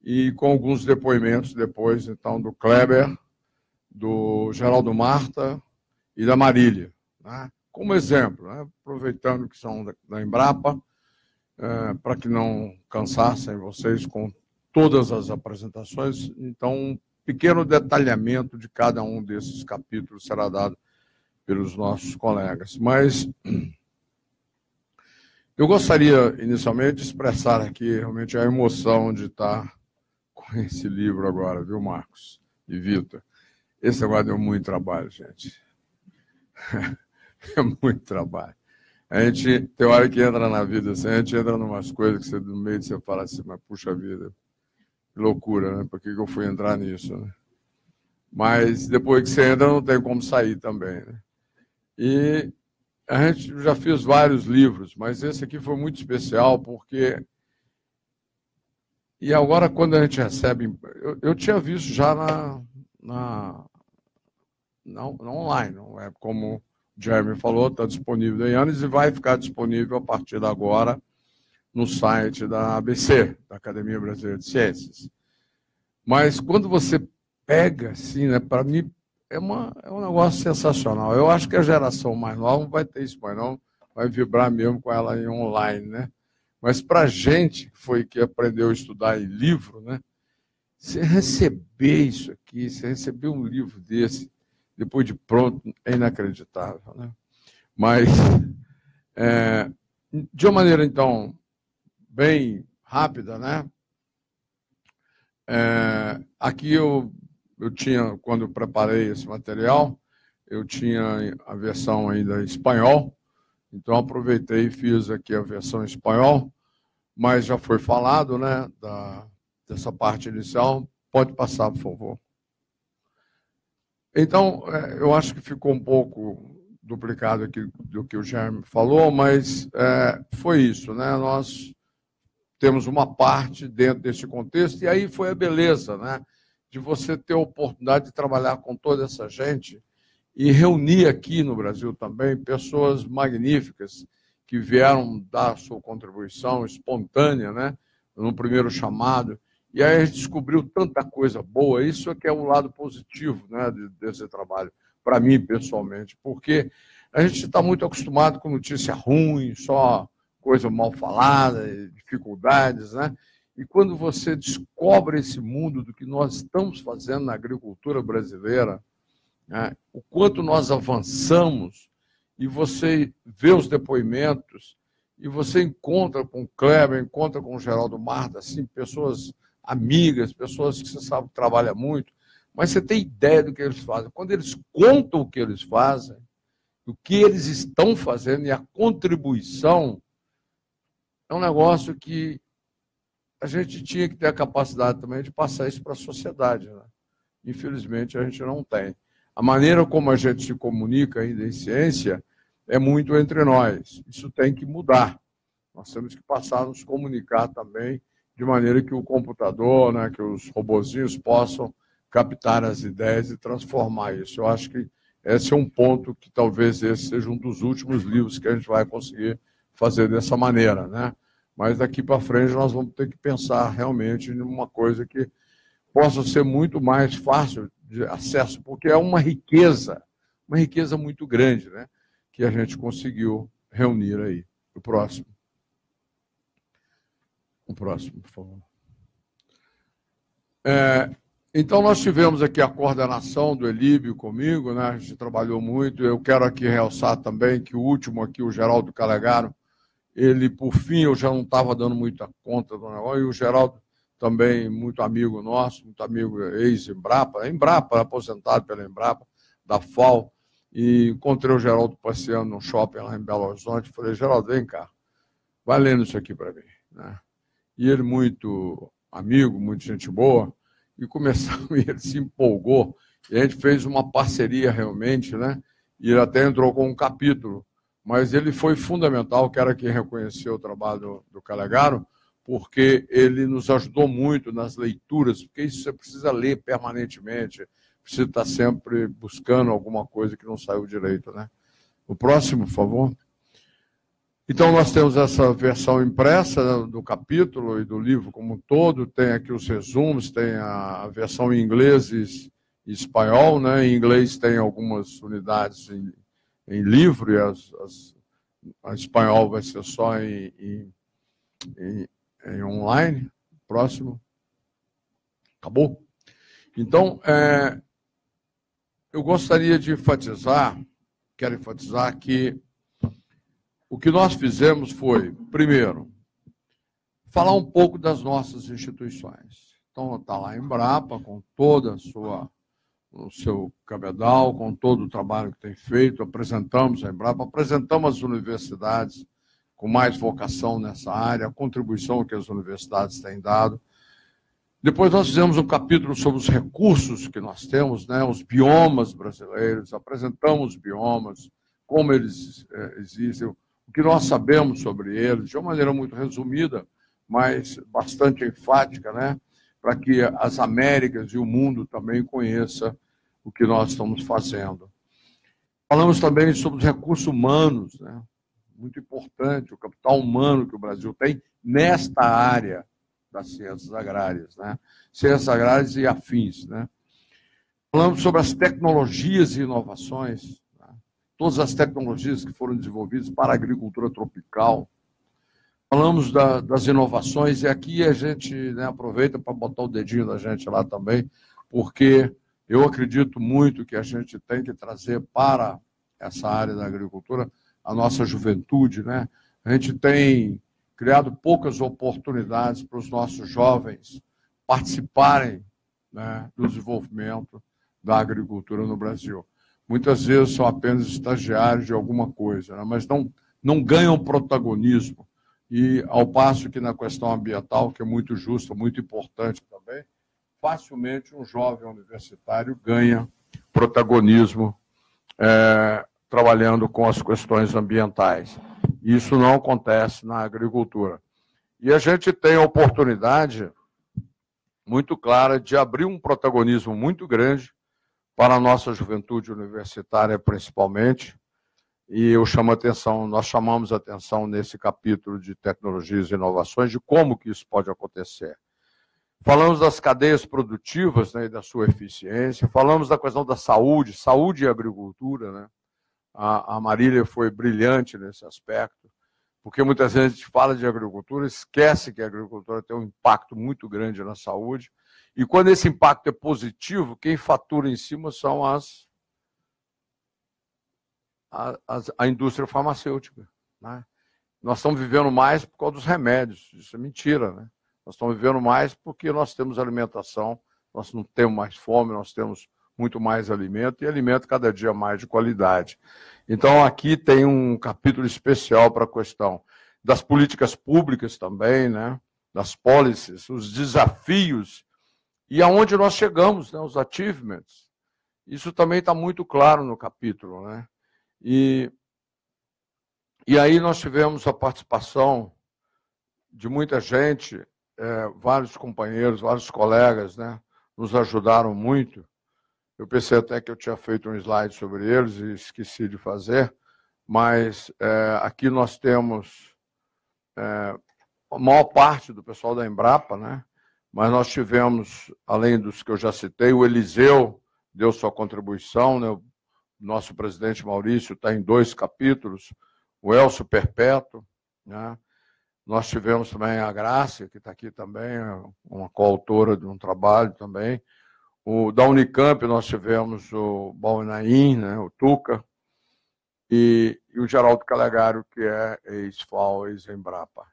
e com alguns depoimentos depois, então, do Kleber, do Geraldo Marta e da Marília. Né? Como exemplo, né? aproveitando que são da, Embrapa, é, para que não cansassem vocês com todas as apresentações, então um pequeno detalhamento de cada um desses capítulos será dado pelos nossos colegas. Mas eu gostaria, inicialmente, de expressar aqui realmente a emoção de estar com esse livro agora, viu, Marcos e Vitor? Esse agora deu muito trabalho, gente. É muito trabalho. A gente tem hora que entra na vida assim, a gente entra em umas coisas que você, no meio você fala assim, mas puxa vida, que loucura, né? Por que, que eu fui entrar nisso, né? Mas depois que você entra, não tem como sair também, né? E a gente já fez vários livros, mas esse aqui foi muito especial porque. E agora, quando a gente recebe. Eu, eu tinha visto já na, na, na, na online, não é como Jeremy falou, está disponível em anos e vai ficar disponível a partir de agora no site da ABC, da Academia Brasileira de Ciências. Mas quando você pega, assim, né, para mim é, uma, é um negócio sensacional. Eu acho que a geração mais nova não vai ter isso mais não, vai vibrar mesmo com ela em online, né? Mas para a gente que foi que aprendeu a estudar em livro, né? Você receber isso aqui, você receber um livro desse, depois de pronto, é inacreditável. Né? Mas, é, de uma maneira, então, bem rápida, né? É, aqui eu, eu tinha, quando eu preparei esse material, eu tinha a versão ainda em espanhol, então aproveitei e fiz aqui a versão em espanhol, mas já foi falado, né, da, dessa parte inicial. Pode passar, por favor. Então, é, eu acho que ficou um pouco duplicado aqui do que o Jaime falou, mas é, foi isso, né? Nós temos uma parte dentro desse contexto, e aí foi a beleza, né? De você ter a oportunidade de trabalhar com toda essa gente e reunir aqui no Brasil também pessoas magníficas que vieram dar sua contribuição espontânea, né? No primeiro chamado. E aí a gente descobriu tanta coisa boa, isso é que é o lado positivo né, desse trabalho, para mim pessoalmente, porque a gente está muito acostumado com notícia ruim, só coisa mal falada, dificuldades, né? E quando você descobre esse mundo do que nós estamos fazendo na agricultura brasileira, né, o quanto nós avançamos, e você vê os depoimentos, e você encontra com o Kleber, encontra com o Geraldo Marta, assim, pessoas amigas, pessoas que você sabe que trabalha muito, mas você tem ideia do que eles fazem. Quando eles contam o que eles fazem, o que eles estão fazendo e a contribuição, é um negócio que a gente tinha que ter a capacidade também de passar isso para a sociedade. Né? Infelizmente, a gente não tem. A maneira como a gente se comunica ainda em ciência é muito entre nós. Isso tem que mudar. Nós temos que passar a nos comunicar também de maneira que o computador, né, que os robozinhos possam captar as ideias e transformar isso. Eu acho que esse é um ponto que talvez esse seja um dos últimos livros que a gente vai conseguir fazer dessa maneira, né? Mas daqui para frente nós vamos ter que pensar realmente em uma coisa que possa ser muito mais fácil de acesso, porque é uma riqueza, uma riqueza muito grande, né? Que a gente conseguiu reunir aí. O próximo. O próximo, por favor. É, então, nós tivemos aqui a coordenação do Elíbio comigo, né? a gente trabalhou muito. Eu quero aqui realçar também que o último aqui, o Geraldo Calegaro, ele, por fim, eu já não estava dando muita conta do negócio, e o Geraldo também muito amigo nosso, muito amigo ex-Embrapa, Embrapa, aposentado pela Embrapa, da FAO, e encontrei o Geraldo passeando no shopping lá em Belo Horizonte, falei, Geraldo, vem cá, vai lendo isso aqui para mim. Né? E ele muito amigo, muito gente boa, e começamos, e ele se empolgou, e a gente fez uma parceria realmente, né? E ele até entrou com um capítulo, mas ele foi fundamental, que reconheceu o trabalho do, do Calegaro, porque ele nos ajudou muito nas leituras, porque isso você precisa ler permanentemente, precisa estar sempre buscando alguma coisa que não saiu direito, né? O próximo, por favor. Então, nós temos essa versão impressa do capítulo e do livro como um todo, tem aqui os resumos, tem a versão em inglês e espanhol, né? Em inglês tem algumas unidades em, em livro e as, as, a espanhol vai ser só em, em, em, em online. Próximo. Acabou? Então, é, eu gostaria de enfatizar, quero enfatizar que o que nós fizemos foi, primeiro, falar um pouco das nossas instituições. Então, está lá em Embrapa, com toda a sua o seu cabedal, com todo o trabalho que tem feito, apresentamos a Embrapa, apresentamos as universidades com mais vocação nessa área, a contribuição que as universidades têm dado. Depois nós fizemos um capítulo sobre os recursos que nós temos, né, os biomas brasileiros, apresentamos os biomas, como eles é, existem, o que nós sabemos sobre eles, de uma maneira muito resumida, mas bastante enfática, né, para que as Américas e o mundo também conheça o que nós estamos fazendo. Falamos também sobre os recursos humanos, né, muito importante, o capital humano que o Brasil tem nesta área das ciências agrárias, né? ciências agrárias e afins. Né? Falamos sobre as tecnologias e inovações? Todas as tecnologias que foram desenvolvidas para a agricultura tropical. Falamos da, das inovações, e aqui a gente né, aproveita para botar o dedinho da gente lá também, porque eu acredito muito que a gente tem que trazer para essa área da agricultura a nossa juventude, né? A gente tem criado poucas oportunidades para os nossos jovens participarem né, do desenvolvimento da agricultura no Brasil. Muitas vezes são apenas estagiários de alguma coisa, né, mas não, não ganham protagonismo. E ao passo que na questão ambiental, que é muito justa, muito importante também, facilmente um jovem universitário ganha protagonismo é, trabalhando com as questões ambientais. Isso não acontece na agricultura. E a gente tem a oportunidade muito clara de abrir um protagonismo muito grande para a nossa juventude universitária, principalmente. E eu chamo atenção, nós chamamos atenção nesse capítulo de tecnologias e inovações de como que isso pode acontecer. Falamos das cadeias produtivas né, e da sua eficiência, falamos da questão da saúde, saúde e agricultura, né? A, a Marília foi brilhante nesse aspecto, porque muitas vezes a gente fala de agricultura, esquece que a agricultura tem um impacto muito grande na saúde, e quando esse impacto é positivo, quem fatura em cima são as, a, a indústria farmacêutica. Né? Nós estamos vivendo mais por causa dos remédios, isso é mentira. Né? Nós estamos vivendo mais porque nós temos alimentação, nós não temos mais fome, nós temos muito mais alimento e alimento cada dia mais de qualidade. Então, aqui tem um capítulo especial para a questão das políticas públicas também, né? das policies, os desafios e aonde nós chegamos, né? os achievements. Isso também está muito claro no capítulo. Né? E, e aí nós tivemos a participação de muita gente, é, vários companheiros, vários colegas, né? nos ajudaram muito. Eu pensei até que eu tinha feito um slide sobre eles e esqueci de fazer, mas é, aqui nós temos é, a maior parte do pessoal da Embrapa, né? Mas nós tivemos, além dos que eu já citei, o Eliseu deu sua contribuição, né? o nosso presidente Maurício está em dois capítulos, o Elcio Perpétuo, né? Nós tivemos também a Graça, que está aqui também, uma coautora de um trabalho também. O, da Unicamp nós tivemos o Balnaim, né, o Tuca, e, e o Geraldo Calegário, que é ex-FAO, ex-Embrapa.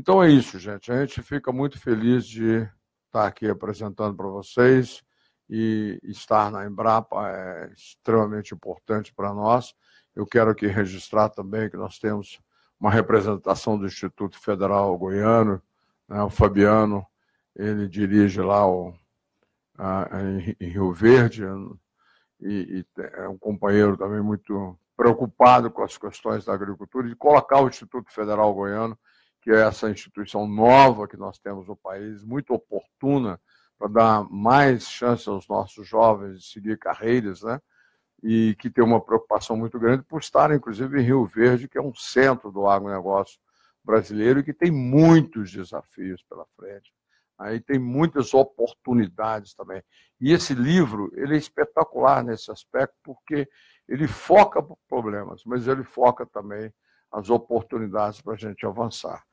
Então é isso, gente. A gente fica muito feliz de estar aqui apresentando para vocês e estar na Embrapa é extremamente importante para nós. Eu quero aqui registrar também que nós temos uma representação do Instituto Federal Goiano, né, o Fabiano, ele dirige lá o, a, em, Rio Verde, e, e, é um companheiro também muito preocupado com as questões da agricultura, e colocar o Instituto Federal Goiano, que é essa instituição nova que nós temos no país, muito oportuna para dar mais chance aos nossos jovens de seguir carreiras, né? e que tem uma preocupação muito grande por estar, inclusive, em Rio Verde, que é um centro do agronegócio brasileiro e que tem muitos desafios pela frente. Aí tem muitas oportunidades também. E esse livro ele é espetacular nesse aspecto, porque ele foca problemas, mas ele foca também as oportunidades para a gente avançar.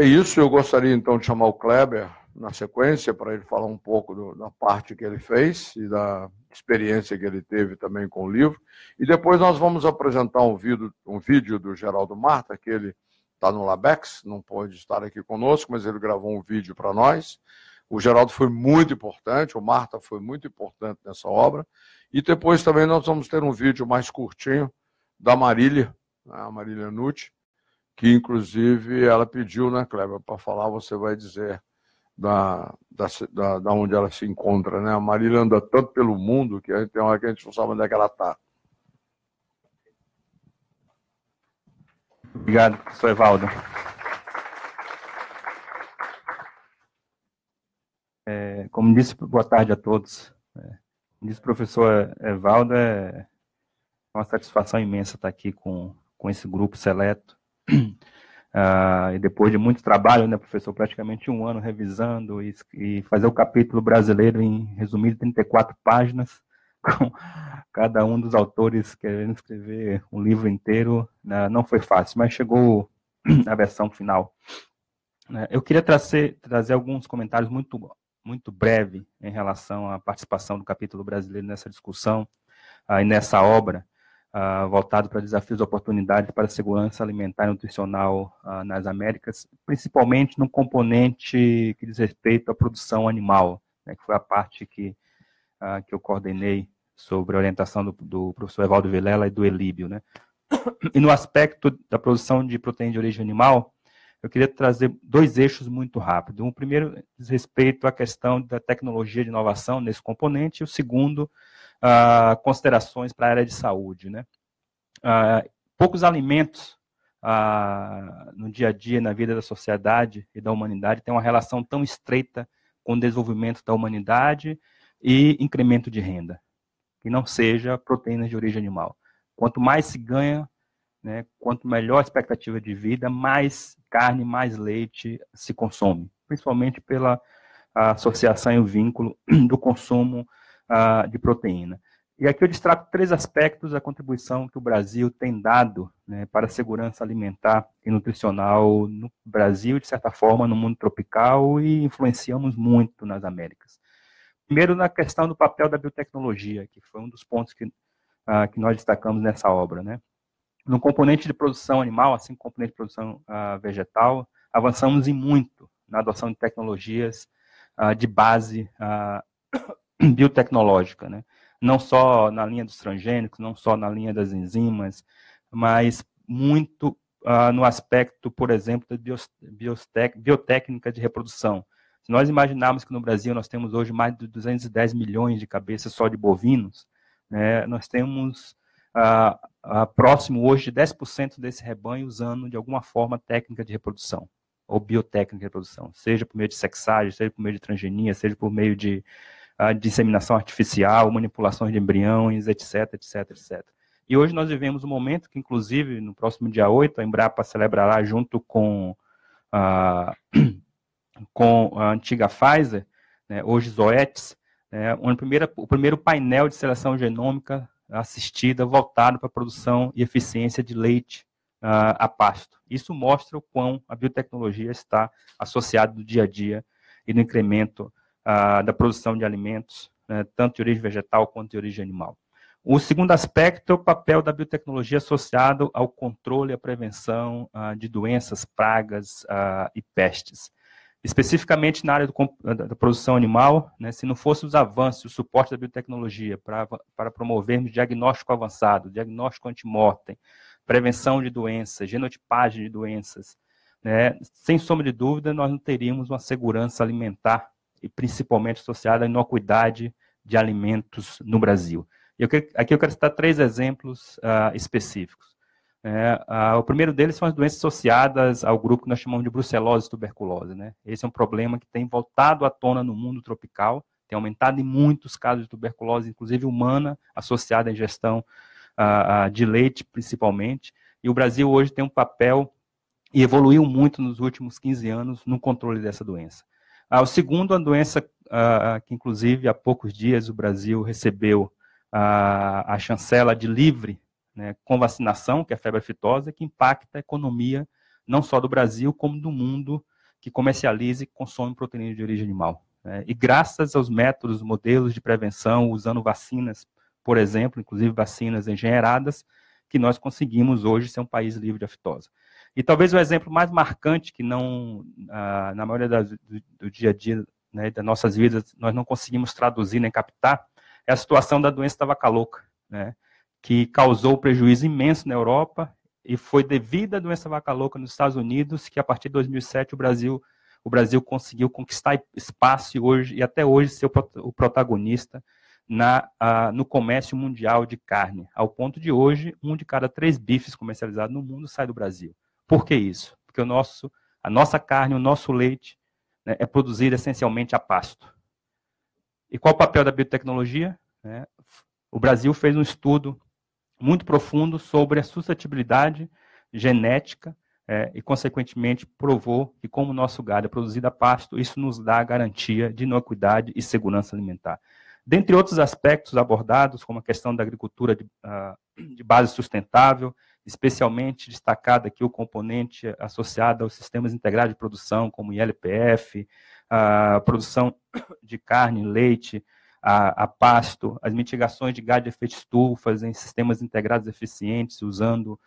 É isso, eu gostaria então de chamar o Kleber na sequência para ele falar um pouco do, da parte que ele fez e da experiência que ele teve também com o livro. E depois nós vamos apresentar um vídeo, um vídeo do Geraldo Marta, que ele está no Labex, não pode estar aqui conosco, mas ele gravou um vídeo para nós. O Geraldo foi muito importante, o Marta foi muito importante nessa obra. E depois também nós vamos ter um vídeo mais curtinho da Marília, né, a Marília Nucci, que inclusive ela pediu, né, Kleber, para falar, você vai dizer da, da, da, onde ela se encontra. Né? A Marília anda tanto pelo mundo que a gente tem hora que a gente não sabe onde é que ela está. Obrigado, professor Evaldo. É, como disse, boa tarde a todos. É, como disse o professor Evaldo, é uma satisfação imensa estar aqui com, com esse grupo seleto. Uh, e depois de muito trabalho, né, professor, praticamente um ano revisando e, e fazer o capítulo brasileiro em resumido 34 páginas, com cada um dos autores querendo escrever um livro inteiro, né, não foi fácil, mas chegou a versão final. Né. Eu queria trazer, trazer alguns comentários muito, muito breve em relação à participação do capítulo brasileiro nessa discussão uh, e nessa obra uh, voltado para desafios e oportunidades para a segurança alimentar e nutricional uh, nas Américas, principalmente no componente que diz respeito à produção animal, né, que foi a parte que, uh, que eu coordenei sobre a orientação do, do, professor Evaldo Vilela e do Elíbio. Né. E no aspecto da produção de proteína de origem animal, eu queria trazer dois eixos muito rápidos. O primeiro diz respeito à questão da tecnologia de inovação nesse componente, e o segundo, uh, considerações para a área de saúde. Né? Uh, poucos alimentos uh, no dia a dia, na vida da sociedade e da humanidade, têm uma relação tão estreita com o desenvolvimento da humanidade e incremento de renda, que não seja proteínas de origem animal. Quanto mais se ganha, né, quanto melhor a expectativa de vida, mais carne, mais leite se consome, principalmente pela associação e o vínculo do consumo de proteína. E aqui eu destaco três aspectos da contribuição que o Brasil tem dado né, para a segurança alimentar e nutricional no Brasil, de certa forma, no mundo tropical, e influenciamos muito nas Américas. Primeiro, na questão do papel da biotecnologia, que foi um dos pontos que, que nós destacamos nessa obra. Né? No componente de produção animal, assim como componente de produção vegetal, avançamos em muito na adoção de tecnologias de base biotecnológica, né? não só na linha dos transgênicos, não só na linha das enzimas, mas muito uh, no aspecto, por exemplo, da biotécnica de reprodução. Se nós imaginarmos que no Brasil nós temos hoje mais de 210 milhões de cabeças só de bovinos, né, nós temos uh, uh, próximo hoje de 10% desse rebanho usando de alguma forma técnica de reprodução. ou biotécnica de reprodução, seja por meio de sexagem, seja por meio de transgenia, seja por meio de uh, disseminação artificial, manipulações de embriões, etc, etc, etc. E hoje nós vivemos um momento que, inclusive, no próximo dia 8, a Embrapa celebrará junto com, uh, com a antiga Pfizer, né, hoje Zoetis, né, o, primeiro, o primeiro painel de seleção genômica assistida voltado para a produção e eficiência de leite uh, a pasto. Isso mostra o quão a biotecnologia está associada no dia a dia e no incremento da produção de alimentos, né, tanto de origem vegetal quanto de origem animal. O segundo aspecto é o papel da biotecnologia associado ao controle e à prevenção uh, de doenças, pragas e pestes. Especificamente na área do, da produção animal, né, se não fosse os avanços, o suporte da biotecnologia para, promovermos diagnóstico avançado, diagnóstico antemortem, prevenção de doenças, genotipagem de doenças, né, sem sombra de dúvida, nós não teríamos uma segurança alimentar e principalmente associada à inocuidade de alimentos no Brasil. Eu, aqui eu quero citar três exemplos uh, específicos. É, uh, o primeiro deles são as doenças associadas ao grupo que nós chamamos de brucelose e tuberculose. Né? Esse é um problema que tem voltado à tona no mundo tropical, tem aumentado em muitos casos de tuberculose, inclusive humana, associada à ingestão uh, de leite, principalmente. E o Brasil hoje tem um papel e evoluiu muito nos últimos 15 anos no controle dessa doença. Uh, o segundo, a doença uh, que, inclusive, há poucos dias o Brasil recebeu a, a chancela de livre né, com vacinação, que é a febre aftosa, que impacta a economia não só do Brasil, como do mundo que comercializa e consome proteína de origem animal. Né? E graças aos métodos, modelos de prevenção, usando vacinas por exemplo, inclusive vacinas engenheiradas, que nós conseguimos hoje ser um país livre de aftosa. E talvez o exemplo mais marcante, que não, ah, na maioria do, dia a dia né, das nossas vidas, nós não conseguimos traduzir nem captar, é a situação da doença da vaca louca, né, que causou prejuízo imenso na Europa e foi devido à doença vaca louca nos Estados Unidos que a partir de 2007 o Brasil o Brasil conseguiu conquistar espaço e hoje e até hoje ser o protagonista na, no comércio mundial de carne, ao ponto de hoje, um de cada três bifes comercializados no mundo sai do Brasil. Por que isso? Porque o nosso, a nossa carne, o nosso leite, né, é produzido essencialmente a pasto. E qual o papel da biotecnologia? É, o Brasil fez um estudo muito profundo sobre a suscetibilidade genética é, e, consequentemente, provou que, como o nosso gado é produzido a pasto, isso nos dá garantia de inocuidade e segurança alimentar. Dentre outros aspectos abordados, como a questão da agricultura de, uh, de base sustentável, especialmente destacado aqui o componente associado aos sistemas integrados de produção, como ILPF, a produção de carne, leite, a, a, pasto, as mitigações de gás de efeito estufas em sistemas integrados eficientes, usando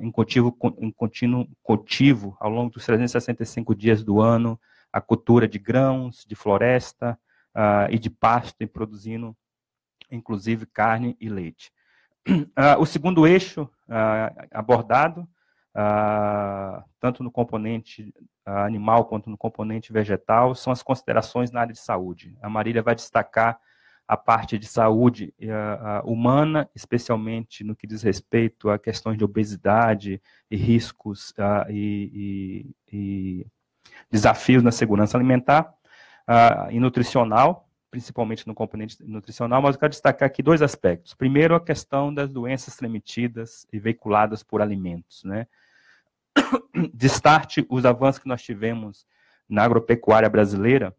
em, cultivo, em contínuo cultivo, ao longo dos 365 dias do ano, a cultura de grãos, de floresta, e de pasto, e produzindo, inclusive, carne e leite. Uh, o segundo eixo uh, abordado, tanto no componente animal quanto no componente vegetal, são as considerações na área de saúde. A Marília vai destacar a parte de saúde humana, especialmente no que diz respeito a questões de obesidade e riscos e, e, e desafios na segurança alimentar uh, e nutricional, principalmente no componente nutricional, mas eu quero destacar aqui dois aspectos. Primeiro, a questão das doenças transmitidas e veiculadas por alimentos. Né? Destarte os avanços que nós tivemos na agropecuária brasileira,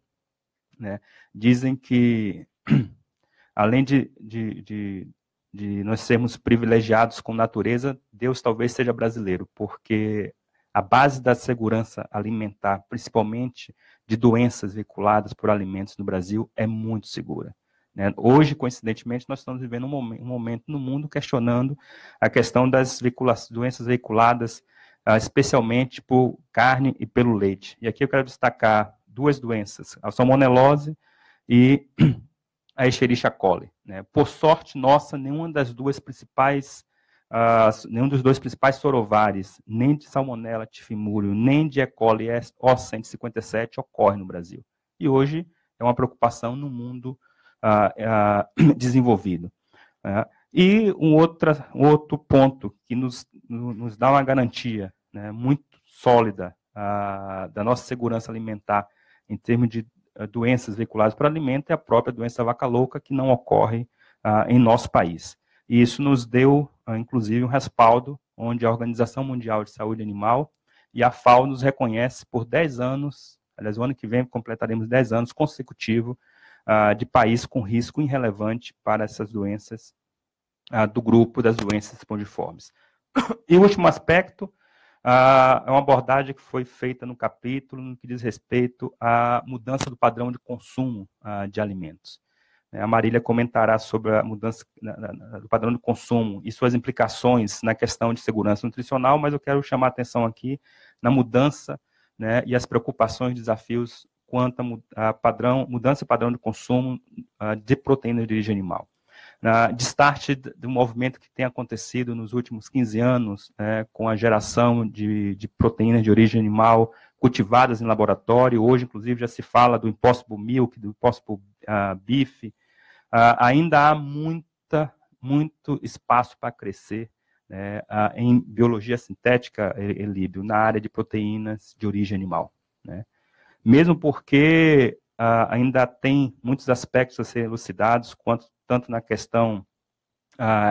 né, dizem que, além de, de, de, de nós sermos privilegiados com natureza, Deus talvez seja brasileiro, porque a base da segurança alimentar, principalmente de doenças veiculadas por alimentos no Brasil, é muito segura. Né? Hoje, coincidentemente, nós estamos vivendo um momento, um momento, no mundo questionando a questão das doenças veiculadas, uh, especialmente por carne e pelo leite. E aqui eu quero destacar duas doenças, a salmonelose e a Escherichia coli. Né? Por sorte nossa, nenhuma das duas principais Uh, nenhum dos dois principais sorovares, nem de Salmonella tifimurium, nem de E. coli O157 ocorre no Brasil. E hoje é uma preocupação no mundo uh, uh, desenvolvido. Né? E um, outra, um outro ponto que nos, nos dá uma garantia né, muito sólida ah, da nossa segurança alimentar em termos de ah, doenças veiculadas por alimento é a própria doença vaca louca, que não ocorre ah, em nosso país. E isso nos deu, ah, inclusive, um respaldo, onde a Organização Mundial de Saúde Animal e a FAO nos reconhece por 10 anos, aliás, o ano que vem completaremos 10 anos consecutivos uh, de país com risco irrelevante para essas doenças uh, do grupo das doenças espongiformes. E o último aspecto uh, é uma abordagem que foi feita no capítulo no que diz respeito à mudança do padrão de consumo de alimentos. Né, a Marília comentará sobre a mudança do padrão de consumo e suas implicações na questão de segurança nutricional, mas eu quero chamar a atenção aqui na mudança né, e as preocupações e desafios quanto a, padrão, mudança de padrão de consumo de proteínas de origem animal. Na destaque do movimento que tem acontecido nos últimos 15 anos, né, com a geração de, de, proteínas de origem animal cultivadas em laboratório, hoje, inclusive, já se fala do Impossible Milk, do Impossible uh, Beef, uh, ainda há muita, muito espaço para crescer né, uh, em biologia sintética, Elíbio, na área de proteínas de origem animal. Né mesmo porque uh, ainda tem muitos aspectos a serem elucidados, quanto, tanto na questão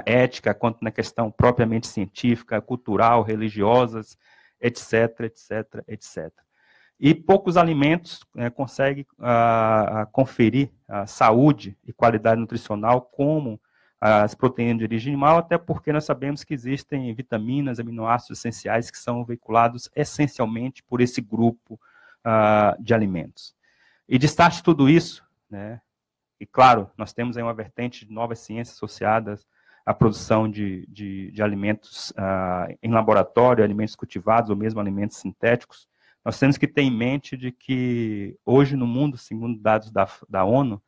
ética, quanto na questão propriamente científica, cultural, religiosas, etc, etc, etc. E poucos alimentos né, conseguem uh, conferir saúde e qualidade nutricional como as proteínas de origem animal, até porque nós sabemos que existem vitaminas, aminoácidos essenciais que são veiculados essencialmente por esse grupo uh, de alimentos. E destaque tudo isso, né, e claro, nós temos aí uma vertente de novas ciências associadas à produção de, de, de alimentos uh, em laboratório, alimentos cultivados ou mesmo alimentos sintéticos, nós temos que ter em mente de que hoje no mundo, segundo dados da, da ONU,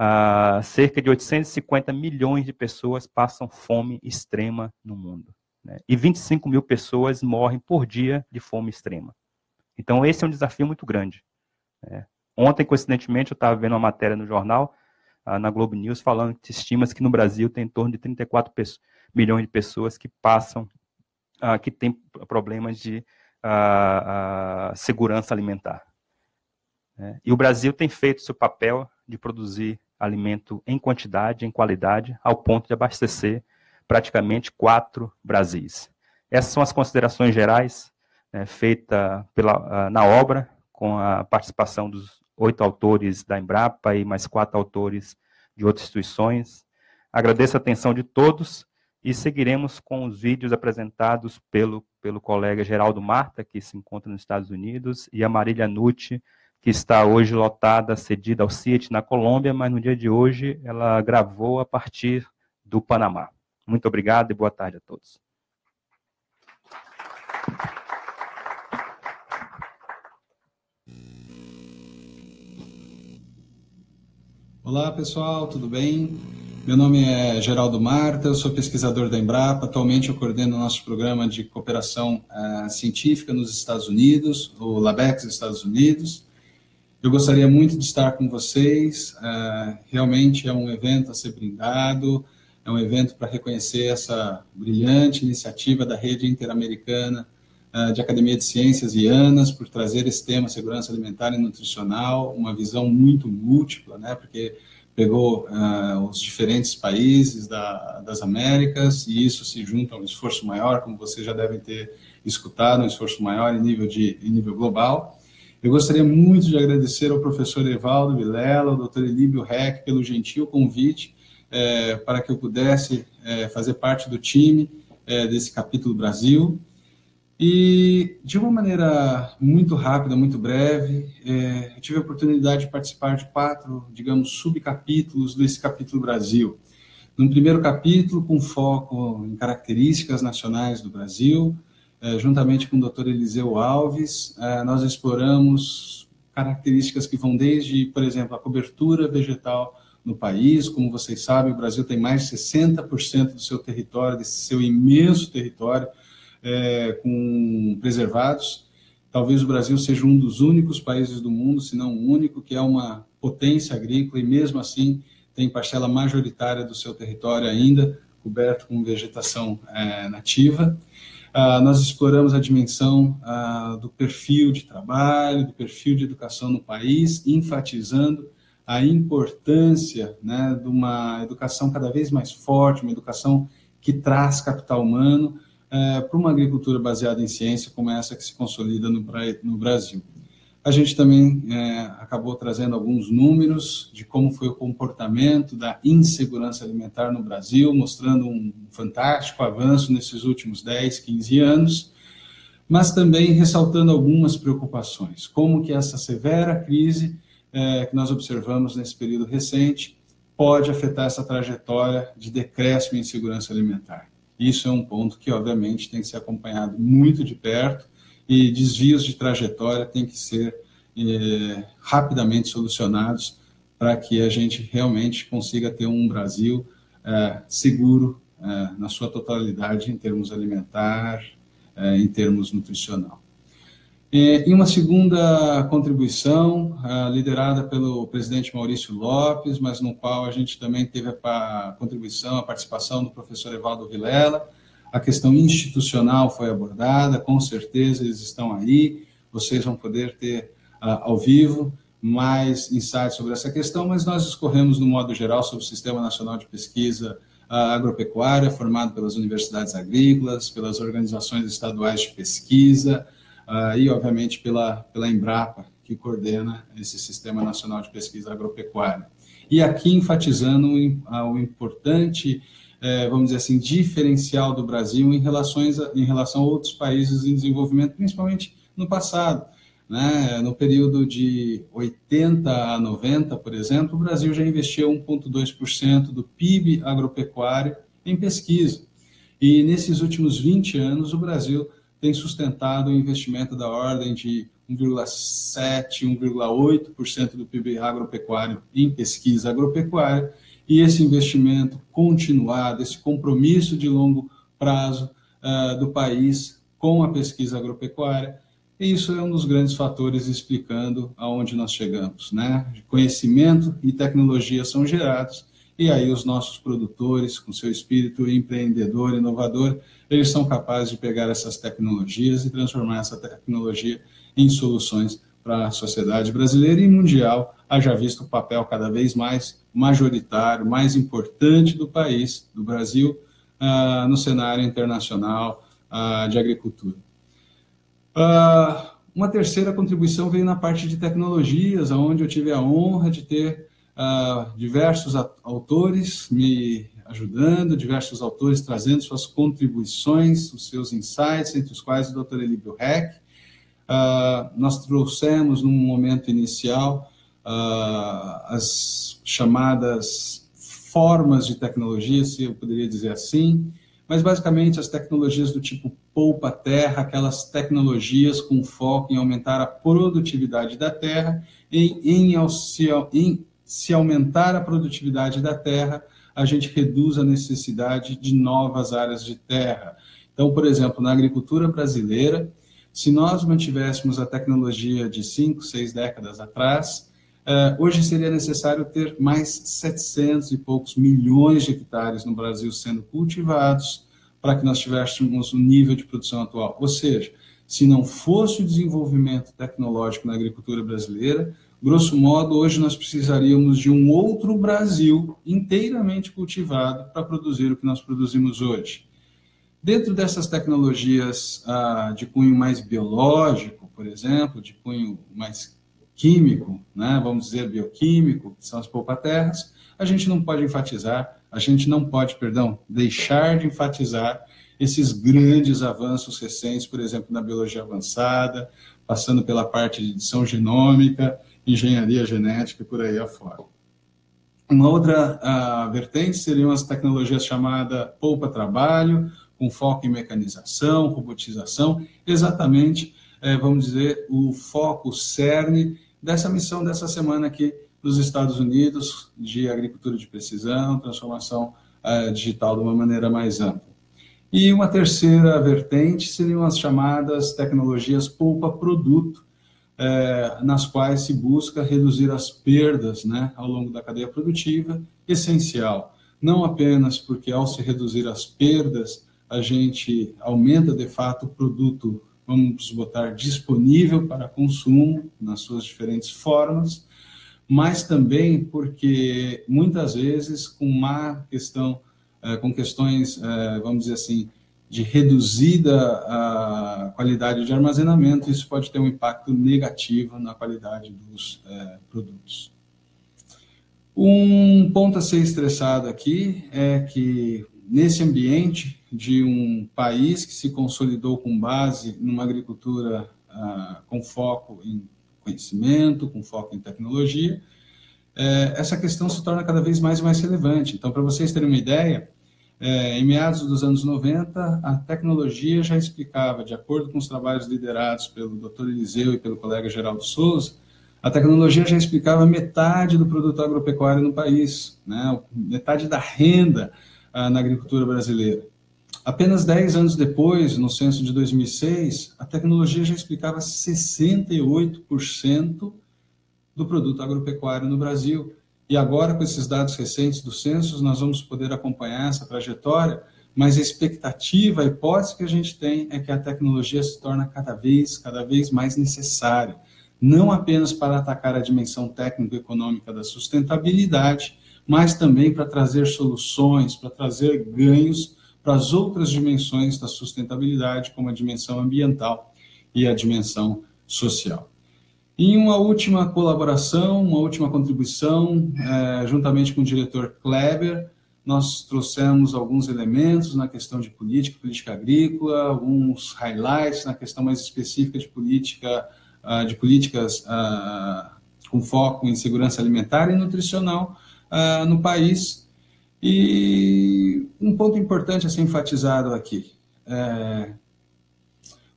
uh, cerca de 850 milhões de pessoas passam fome extrema no mundo. Né? E 25 mil pessoas morrem por dia de fome extrema. Então, esse é um desafio muito grande. É. Ontem, coincidentemente, eu estava vendo uma matéria no jornal, ah, na Globo News, falando que estima-se que no Brasil tem em torno de 34 milhões de pessoas que passam, ah, que têm problemas de ah, segurança alimentar. É. E o Brasil tem feito seu papel de produzir alimento em quantidade, em qualidade, ao ponto de abastecer praticamente quatro Brasis. Essas são as considerações gerais é, feita pela, na obra, com a participação dos oito autores da Embrapa e mais quatro autores de outras instituições. Agradeço a atenção de todos e seguiremos com os vídeos apresentados pelo, pelo colega Geraldo Marta, que se encontra nos Estados Unidos, e a Marília Nucci, que está hoje lotada, cedida ao CIET na Colômbia, mas no dia de hoje ela gravou a partir do Panamá. Muito obrigado e boa tarde a todos. Olá pessoal, tudo bem? Meu nome é Geraldo Marta, eu sou pesquisador da Embrapa. Atualmente eu coordeno o nosso programa de cooperação uh, científica nos Estados Unidos, o LABEX Estados Unidos. Eu gostaria muito de estar com vocês. Uh, realmente é um evento a ser brindado, é um evento para reconhecer essa brilhante iniciativa da Rede Interamericana ah, de Academia de Ciências e ANAS por trazer esse tema segurança alimentar e nutricional, uma visão muito múltipla, né, porque pegou uh, os diferentes países da, das Américas e isso se junta a um esforço maior, como vocês já devem ter escutado, um esforço maior em nível, de, em nível global. Eu gostaria muito de agradecer ao professor Evaldo Vilela, ao doutor Elíbio Reck, pelo gentil convite eh, para que eu pudesse eh, fazer parte do time eh, desse capítulo Brasil. E, de uma maneira muito rápida, muito breve, é, eu tive a oportunidade de participar de quatro, digamos, subcapítulos desse capítulo Brasil. No primeiro capítulo, com foco em características nacionais do Brasil, é, juntamente com o Dr. Eliseu Alves, é, nós exploramos características que vão desde, por exemplo, a cobertura vegetal no país. Como vocês sabem, o Brasil tem mais de 60% do seu território, desse seu imenso território, é, com preservados. Talvez o Brasil seja um dos únicos países do mundo, se não o único, que é uma potência agrícola e mesmo assim tem parcela majoritária do seu território ainda coberto com vegetação é, nativa. Uh, nós exploramos a dimensão uh, do perfil de trabalho, do perfil de educação no país, enfatizando a importância né, de uma educação cada vez mais forte, uma educação que traz capital humano uh, para uma agricultura baseada em ciência como essa que se consolida no, no Brasil. A gente também é, acabou trazendo alguns números de como foi o comportamento da insegurança alimentar no Brasil, mostrando um fantástico avanço nesses últimos 10, 15 anos, mas também ressaltando algumas preocupações, como que essa severa crise é, que nós observamos nesse período recente pode afetar essa trajetória de decréscimo em insegurança alimentar. Isso é um ponto que, obviamente, tem que ser acompanhado muito de perto, e desvios de trajetória têm que ser é, rapidamente solucionados para que a gente realmente consiga ter um Brasil é, seguro é, na sua totalidade em termos alimentar, em termos nutricional. E uma segunda contribuição, é, liderada pelo presidente Maurício Lopes, mas no qual a gente também teve a contribuição, a participação do professor Evaldo Vilela, a questão institucional foi abordada, com certeza eles estão aí, vocês vão poder ter uh, ao vivo mais insights sobre essa questão, mas nós escorremos no modo geral sobre o Sistema Nacional de Pesquisa uh, Agropecuária, formado pelas universidades agrícolas, pelas organizações estaduais de pesquisa uh, e, obviamente, pela, pela Embrapa, que coordena esse Sistema Nacional de Pesquisa Agropecuária. E aqui enfatizando o importante é, vamos dizer assim, diferencial do Brasil em, relações a, em relação a outros países em desenvolvimento, principalmente no passado. Né? No período de 80 a 90, por exemplo, o Brasil já investiu 1,2% do PIB agropecuário em pesquisa. E nesses últimos 20 anos, o Brasil tem sustentado um investimento da ordem de 1,7%, 1,8% do PIB agropecuário em pesquisa agropecuária, e esse investimento continuado, esse compromisso de longo prazo uh, do país com a pesquisa agropecuária, isso é um dos grandes fatores explicando aonde nós chegamos, né? Conhecimento e tecnologia são gerados e aí os nossos produtores, com seu espírito empreendedor, inovador, eles são capazes de pegar essas tecnologias e transformar essa tecnologia em soluções para a sociedade brasileira e mundial, haja visto o papel cada vez mais majoritário, mais importante do país, do Brasil, uh, no cenário internacional uh, de agricultura. Uh, uma terceira contribuição veio na parte de tecnologias, onde eu tive a honra de ter diversos autores me ajudando, diversos autores trazendo suas contribuições, os seus insights, entre os quais o Dr. Elíbio Heck, Uh, nós trouxemos, num momento inicial, uh, as chamadas formas de tecnologia, se eu poderia dizer assim, mas basicamente as tecnologias do tipo poupa-terra, aquelas tecnologias com foco em aumentar a produtividade da terra, em, em se aumentar a produtividade da terra, a gente reduz a necessidade de novas áreas de terra. Então, por exemplo, na agricultura brasileira, se nós mantivéssemos a tecnologia de cinco, seis décadas atrás, uh, hoje seria necessário ter mais 700 e poucos milhões de hectares no Brasil sendo cultivados para que nós tivéssemos o nível de produção atual. Ou seja, se não fosse o desenvolvimento tecnológico na agricultura brasileira, grosso modo, hoje nós precisaríamos de um outro Brasil inteiramente cultivado para produzir o que nós produzimos hoje. Dentro dessas tecnologias ah, de cunho mais biológico, por exemplo, de cunho mais químico, né, vamos dizer bioquímico, que são as polpaterras, a gente não pode enfatizar, a gente não pode, perdão, deixar de enfatizar esses grandes avanços recentes, por exemplo, na biologia avançada, passando pela parte de edição genômica, engenharia genética e por aí afora. Uma outra uh, vertente seriam as tecnologias chamadas polpa-trabalho, com foco em mecanização, robotização, exatamente, é, vamos dizer, o foco, cerne dessa missão dessa semana aqui nos Estados Unidos, de agricultura de precisão, transformação é, digital de uma maneira mais ampla. E uma terceira vertente seriam as chamadas tecnologias polpa-produto, é, nas quais se busca reduzir as perdas né, ao longo da cadeia produtiva, essencial, não apenas porque ao se reduzir as perdas, a gente aumenta de fato o produto, vamos botar, disponível para consumo nas suas diferentes formas, mas também porque muitas vezes com má questão, eh, com questões, eh, vamos dizer assim, de reduzida a qualidade de armazenamento, isso pode ter um impacto negativo na qualidade dos é, produtos. Um ponto a ser estressado aqui é que, nesse ambiente de um país que se consolidou com base numa agricultura ah, com foco em conhecimento, com foco em tecnologia, é, essa questão se torna cada vez mais e mais relevante. Então, para vocês terem uma ideia, é, em meados dos anos 90, a tecnologia já explicava, de acordo com os trabalhos liderados pelo Dr. Eliseu e pelo colega Geraldo Souza, a tecnologia já explicava metade do produto agropecuário no país, né? metade da renda ah, na agricultura brasileira. Apenas 10 anos depois, no censo de 2006, a tecnologia já explicava 68% do produto agropecuário no Brasil. E agora, com esses dados recentes do censo, nós vamos poder acompanhar essa trajetória, mas a expectativa, a hipótese que a gente tem é que a tecnologia se torna cada vez, cada vez mais necessária, não apenas para atacar a dimensão técnico-econômica da sustentabilidade, mas também para trazer soluções, para trazer ganhos para as outras dimensões da sustentabilidade, como a dimensão ambiental e a dimensão social. Em uma última colaboração, uma última contribuição, é, juntamente com o diretor Kleber, nós trouxemos alguns elementos na questão de política, política agrícola, alguns highlights na questão mais específica de política, uh, de políticas uh, com foco em segurança alimentar e nutricional uh, no país. E um ponto importante a ser enfatizado aqui. É,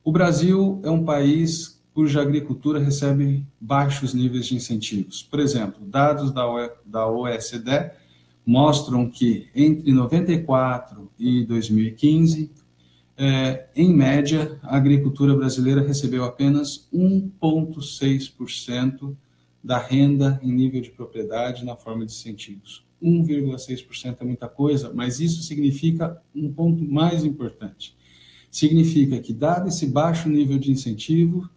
o Brasil é um país cuja agricultura recebe baixos níveis de incentivos. Por exemplo, dados da OECD mostram que entre 94 e 2015, é, em média, a agricultura brasileira recebeu apenas 1,6% da renda em nível de propriedade na forma de incentivos. 1,6% é muita coisa, mas isso significa um ponto mais importante. Significa que, dado esse baixo nível de incentivo,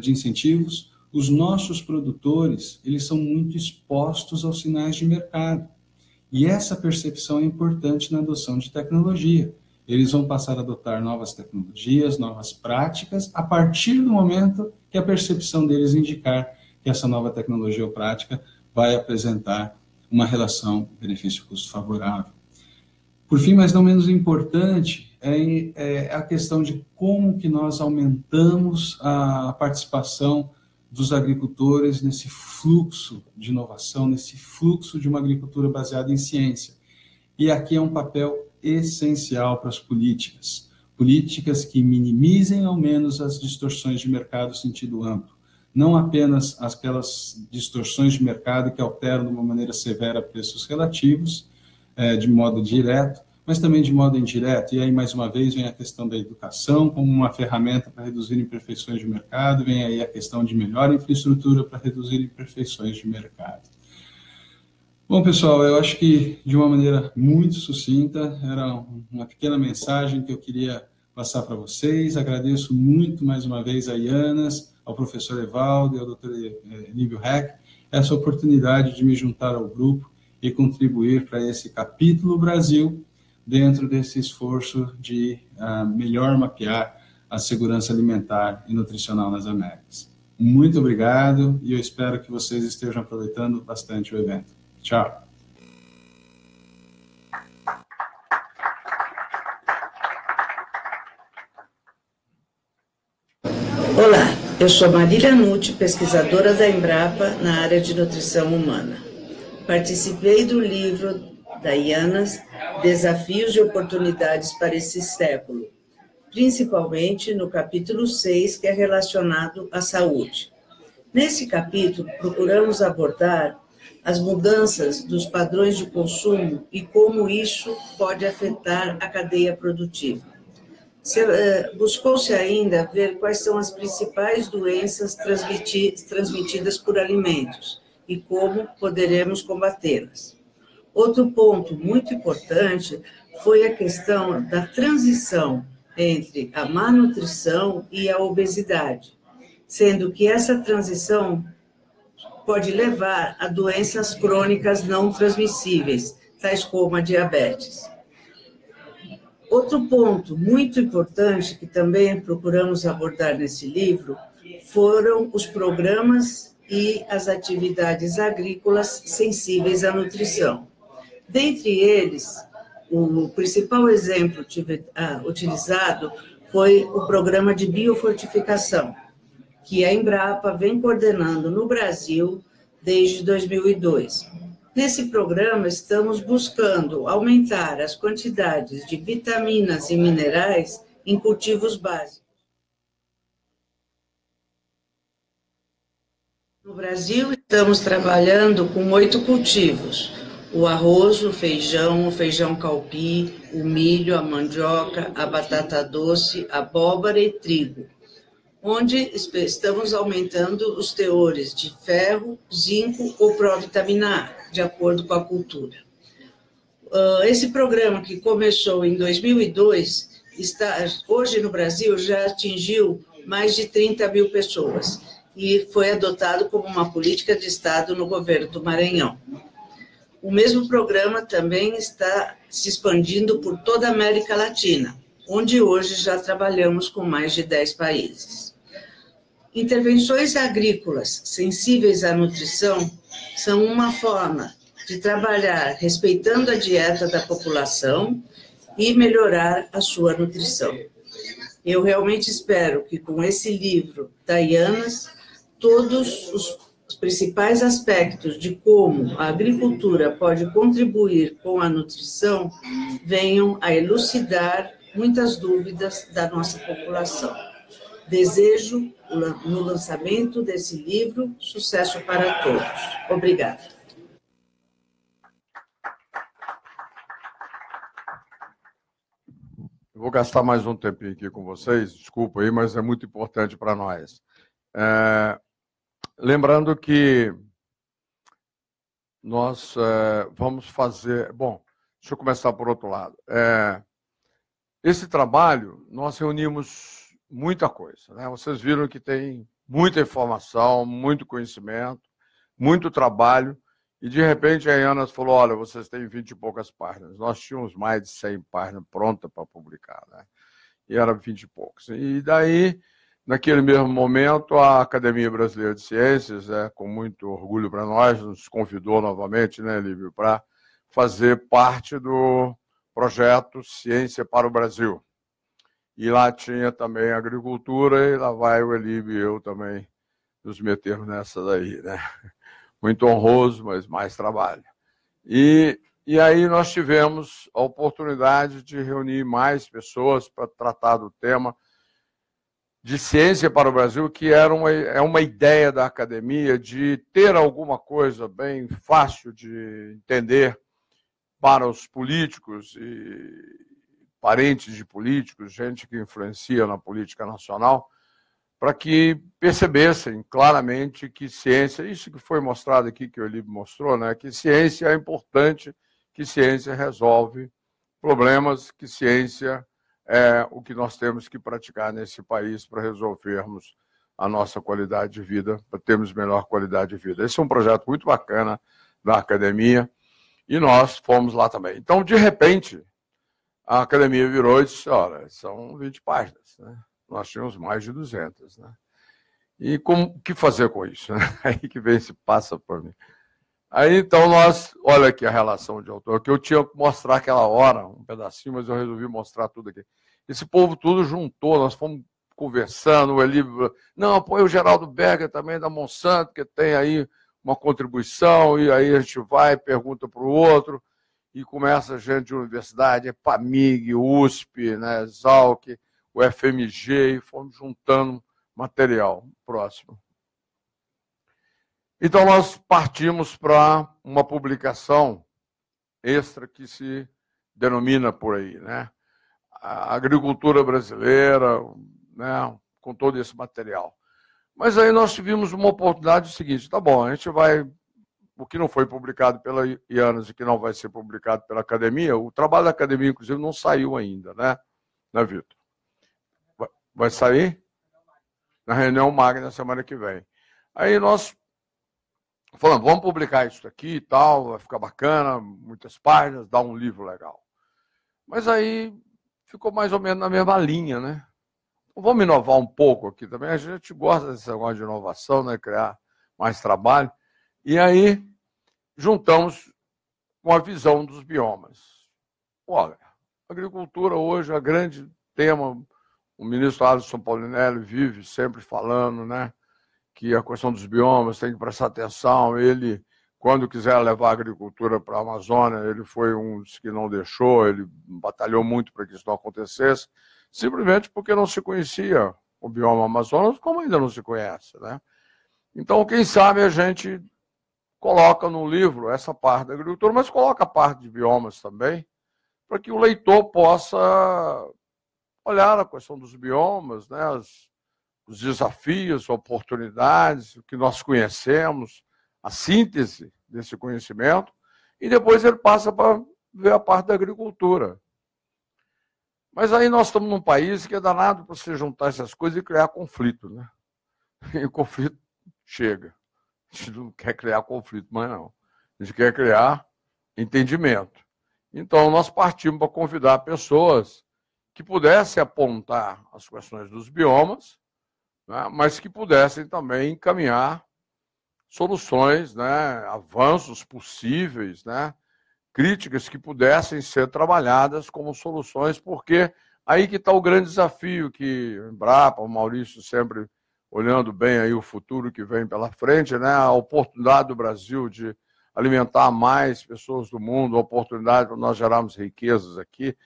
de incentivos, os nossos produtores, eles são muito expostos aos sinais de mercado. E essa percepção é importante na adoção de tecnologia. Eles vão passar a adotar novas tecnologias, novas práticas, a partir do momento que a percepção deles indicar que essa nova tecnologia ou prática vai apresentar uma relação benefício-custo favorável. Por fim, mas não menos importante, é, a questão de como que nós aumentamos a participação dos agricultores nesse fluxo de inovação, nesse fluxo de uma agricultura baseada em ciência. E aqui é um papel essencial para as políticas. Políticas que minimizem ao menos as distorções de mercado sentido amplo. Não apenas aquelas distorções de mercado que alteram de uma maneira severa preços relativos, é, de modo direto, mas também de modo indireto. E aí, mais uma vez, vem a questão da educação como uma ferramenta para reduzir imperfeições de mercado, vem aí a questão de melhor infraestrutura para reduzir imperfeições de mercado. Bom, pessoal, eu acho que de uma maneira muito sucinta, era uma pequena mensagem que eu queria passar para vocês. Agradeço muito mais uma vez a Ianas, ao professor Evaldo e ao doutor Nível Heck, essa oportunidade de me juntar ao grupo e contribuir para esse capítulo Brasil dentro desse esforço de uh, melhor mapear a segurança alimentar e nutricional nas Américas. Muito obrigado e eu espero que vocês estejam aproveitando bastante o evento. Tchau. Olá, eu sou Marília Nucci, pesquisadora da Embrapa na área de nutrição humana. Participei do livro da IANAS, Desafios e Oportunidades para esse século, principalmente no capítulo 6, que é relacionado à saúde. Nesse capítulo, procuramos abordar as mudanças dos padrões de consumo e como isso pode afetar a cadeia produtiva. Eh, buscou-se ainda ver quais são as principais doenças transmitidas por alimentos e como poderemos combatê-las. Outro ponto muito importante foi a questão da transição entre a má nutrição e a obesidade, sendo que essa transição pode levar a doenças crônicas não transmissíveis, tais como a diabetes. Outro ponto muito importante que também procuramos abordar nesse livro foram os programas e as atividades agrícolas sensíveis à nutrição. Dentre eles, o principal exemplo ah, utilizado foi o programa de biofortificação, que a Embrapa vem coordenando no Brasil desde 2002. Nesse programa, estamos buscando aumentar as quantidades de vitaminas e minerais em cultivos básicos. No Brasil, estamos trabalhando com oito cultivos: o arroz, o feijão, o feijão calpi, o milho, a mandioca, a batata doce, abóbora e trigo onde estamos aumentando os teores de ferro, zinco ou provitamina A, de acordo com a cultura. Ah, esse programa que começou em 2002, está, hoje no Brasil já atingiu mais de 30 mil pessoas e foi adotado como uma política de Estado no governo do Maranhão. O mesmo programa também está se expandindo por toda a América Latina, onde hoje já trabalhamos com mais de 10 países. Intervenções agrícolas sensíveis à nutrição são uma forma de trabalhar respeitando a dieta da população e melhorar a sua nutrição. Eu realmente espero que com esse livro da Ianas, todos os principais aspectos de como a agricultura pode contribuir com a nutrição venham a elucidar muitas dúvidas da nossa população. Desejo, no lançamento desse livro, sucesso para todos. Obrigada. Eu vou gastar mais um tempinho aqui com vocês, desculpa aí, mas é muito importante para nós. É, lembrando que nós é, vamos fazer. Bom, deixa eu começar por outro lado. É, esse trabalho, nós reunimos muita coisa. Né? Vocês viram que tem muita informação, muito conhecimento, muito trabalho, e de repente a Ana falou, olha, vocês têm 20 e poucas páginas. Nós tínhamos mais de 100 páginas prontas para publicar, né? e era 20 e poucos. E daí, naquele mesmo momento, a Academia Brasileira de Ciências, é, com muito orgulho para nós, nos convidou novamente, né, Lívio, para fazer parte do projeto Ciência para o Brasil. E lá tinha também agricultura, e lá vai o Elibe e eu também nos metermos nessa daí, né? Muito honroso, mas mais trabalho. E, e aí nós tivemos a oportunidade de reunir mais pessoas para tratar do tema de ciência para o Brasil, que era uma, é uma ideia da academia de ter alguma coisa bem fácil de entender para os políticos e, parentes de políticos, gente que influencia na política nacional, para que percebessem claramente que ciência, isso que foi mostrado aqui, que o Elibe mostrou, né, que ciência é importante, que ciência resolve problemas, que ciência é o que nós temos que praticar nesse país para resolvermos a nossa qualidade de vida, para termos melhor qualidade de vida. Esse é um projeto muito bacana da academia e nós fomos lá também. Então, de repente, a academia virou e disse, olha, são 20 páginas, né? Nós tínhamos mais de 200, né? E como que fazer com isso? Né? Aí que vem se passa por mim. Aí então nós, olha aqui a relação de autor, que eu tinha que mostrar aquela hora, um pedacinho, mas eu resolvi mostrar tudo aqui. Esse povo tudo juntou, nós fomos conversando, o Eli, não, apoia o Geraldo Berger também da Monsanto, que tem aí uma contribuição, e aí a gente vai, pergunta para o outro, e começa gente de universidade, PAMIG, USP, né, Exalc, o FMG, e fomos juntando material próximo. Então, nós partimos para uma publicação extra que se denomina por aí, né? A agricultura brasileira, né? com todo esse material. Mas aí nós tivemos uma oportunidade seguinte, tá bom, a gente vai o que não foi publicado pela IANAS e que não vai ser publicado pela academia, o trabalho da academia, inclusive, não saiu ainda, né, né Vitor? Vai sair? Na reunião magna na semana que vem. Aí nós falando, vamos publicar isso aqui e tal, vai ficar bacana, muitas páginas, dá um livro legal. Mas aí ficou mais ou menos na mesma linha, né? Vamos inovar um pouco aqui também. A gente gosta desse negócio de inovação, né? Criar mais trabalho. E aí juntamos com a visão dos biomas. Olha, agricultura hoje é grande tema. O ministro Alisson Paulinelli vive sempre falando, né? Que a questão dos biomas tem que prestar atenção. Ele, quando quiser levar a agricultura para a Amazônia, ele foi um dos que não deixou, ele batalhou muito para que isso não acontecesse simplesmente porque não se conhecia o bioma Amazonas, como ainda não se conhece. Né? Então, quem sabe a gente coloca no livro essa parte da agricultura, mas coloca a parte de biomas também, para que o leitor possa olhar a questão dos biomas, né, as, os desafios, oportunidades, o que nós conhecemos, a síntese desse conhecimento, e depois ele passa para ver a parte da agricultura. Mas aí nós estamos num país que é danado para você juntar essas coisas e criar conflito, né? E o conflito chega. A gente não quer criar conflito mais, não. A gente quer criar entendimento. Então, nós partimos para convidar pessoas que pudessem apontar as questões dos biomas, né, mas que pudessem também encaminhar soluções, né, avanços possíveis, né, críticas que pudessem ser trabalhadas como soluções, porque aí que está o grande desafio que o Embrapa, o Maurício sempre olhando bem aí o futuro que vem pela frente, né? a oportunidade do Brasil de alimentar mais pessoas do mundo, a oportunidade para nós gerarmos riquezas aqui.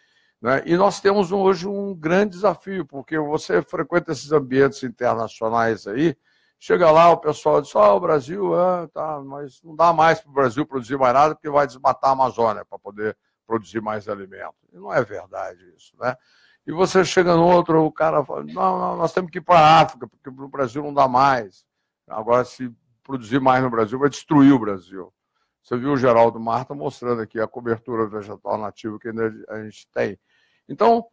Né? E nós temos hoje um grande desafio, porque você frequenta esses ambientes internacionais aí, Chega lá, o pessoal diz, ó, oh, o Brasil, é, tá, mas não dá mais para o Brasil produzir mais nada, porque vai desmatar a Amazônia para poder produzir mais alimento. E não é verdade isso, né? E você chega no outro, o cara fala, não, não nós temos que ir para a África, porque no Brasil não dá mais. Agora, se produzir mais no Brasil, vai destruir o Brasil. Você viu o Geraldo Marta mostrando aqui a cobertura vegetal nativa que a gente tem. Então,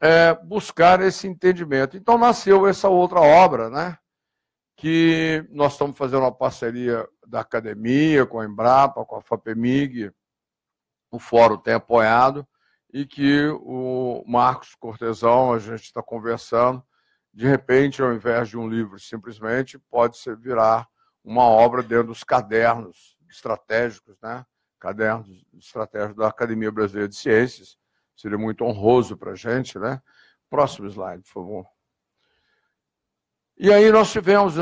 é, buscar esse entendimento. Então, nasceu essa outra obra, né? que nós estamos fazendo uma parceria da academia com a Embrapa, com a FAPEMIG, o fórum tem apoiado, e que o Marcos Cortesão, a gente está conversando, de repente, ao invés de um livro simplesmente, pode ser virar uma obra dentro dos cadernos estratégicos, né? cadernos estratégicos da Academia Brasileira de Ciências. Seria muito honroso para a gente. Né? Próximo slide, por favor. E aí nós tivemos,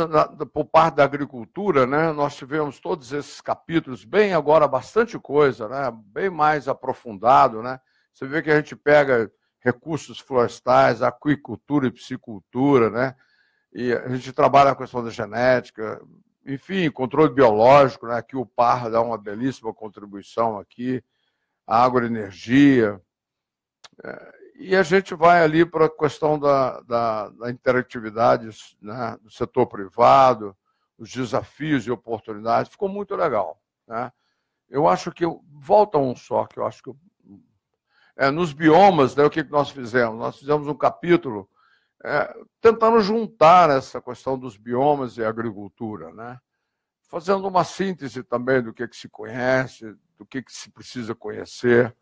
por parte da agricultura, né, nós tivemos todos esses capítulos, bem agora bastante coisa, né, bem mais aprofundado. Né? Você vê que a gente pega recursos florestais, aquicultura e piscicultura, né? e a gente trabalha a questão da genética, enfim, controle biológico, né? aqui o PAR dá uma belíssima contribuição aqui, a agroenergia, e a gente vai ali para a questão da, da, da interatividade né, do setor privado, os desafios e oportunidades. Ficou muito legal. Né? Eu acho que, volta um só, que eu acho que... É, nos biomas, né, o que nós fizemos? Nós fizemos um capítulo é, tentando juntar essa questão dos biomas e agricultura, né? fazendo uma síntese também do que, que se conhece, do que, que se precisa conhecer,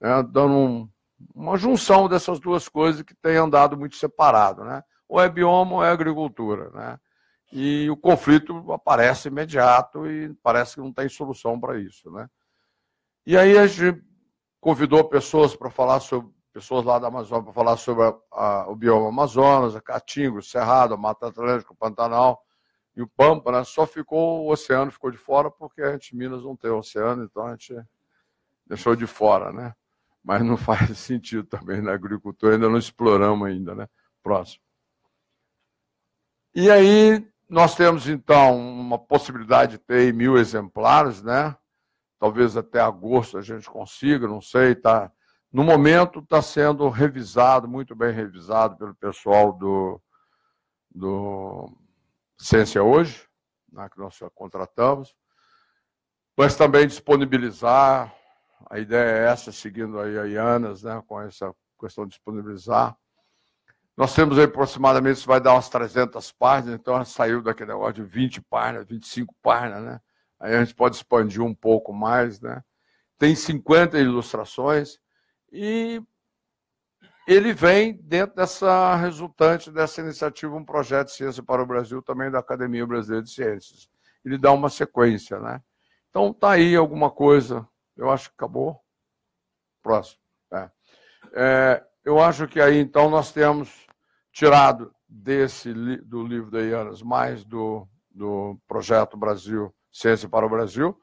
né? dando um, uma junção dessas duas coisas que tem andado muito separado, né? Ou é bioma ou é agricultura, né? E o conflito aparece imediato e parece que não tem solução para isso, né? E aí a gente convidou pessoas para falar sobre pessoas lá da Amazônia para falar sobre a, a, o bioma Amazonas, a Caatinga, o Cerrado, a Mata Atlântica, o Pantanal e o Pampa, né? Só ficou o oceano ficou de fora porque a gente Minas não tem oceano, então a gente deixou de fora, né? Mas não faz sentido também na agricultura, ainda não exploramos ainda, né? Próximo. E aí nós temos, então, uma possibilidade de ter mil exemplares, né? Talvez até agosto a gente consiga, não sei, tá? No momento está sendo revisado, muito bem revisado pelo pessoal do, do Ciência Hoje, né, que nós contratamos. mas também disponibilizar, a ideia é essa, seguindo aí a Ianas, né, com essa questão de disponibilizar. Nós temos aí aproximadamente, isso vai dar umas 300 páginas, então saiu daquele negócio de 20 páginas, 25 páginas, né? Aí a gente pode expandir um pouco mais, né? Tem 50 ilustrações e ele vem dentro dessa resultante dessa iniciativa, um projeto de ciência para o Brasil, também da Academia Brasileira de Ciências. Ele dá uma sequência, né? Então tá aí alguma coisa, eu acho que acabou. Próximo. É. É, eu acho que aí então nós temos tirado desse do livro da Ianas, mais do, do projeto Brasil Ciência para o Brasil,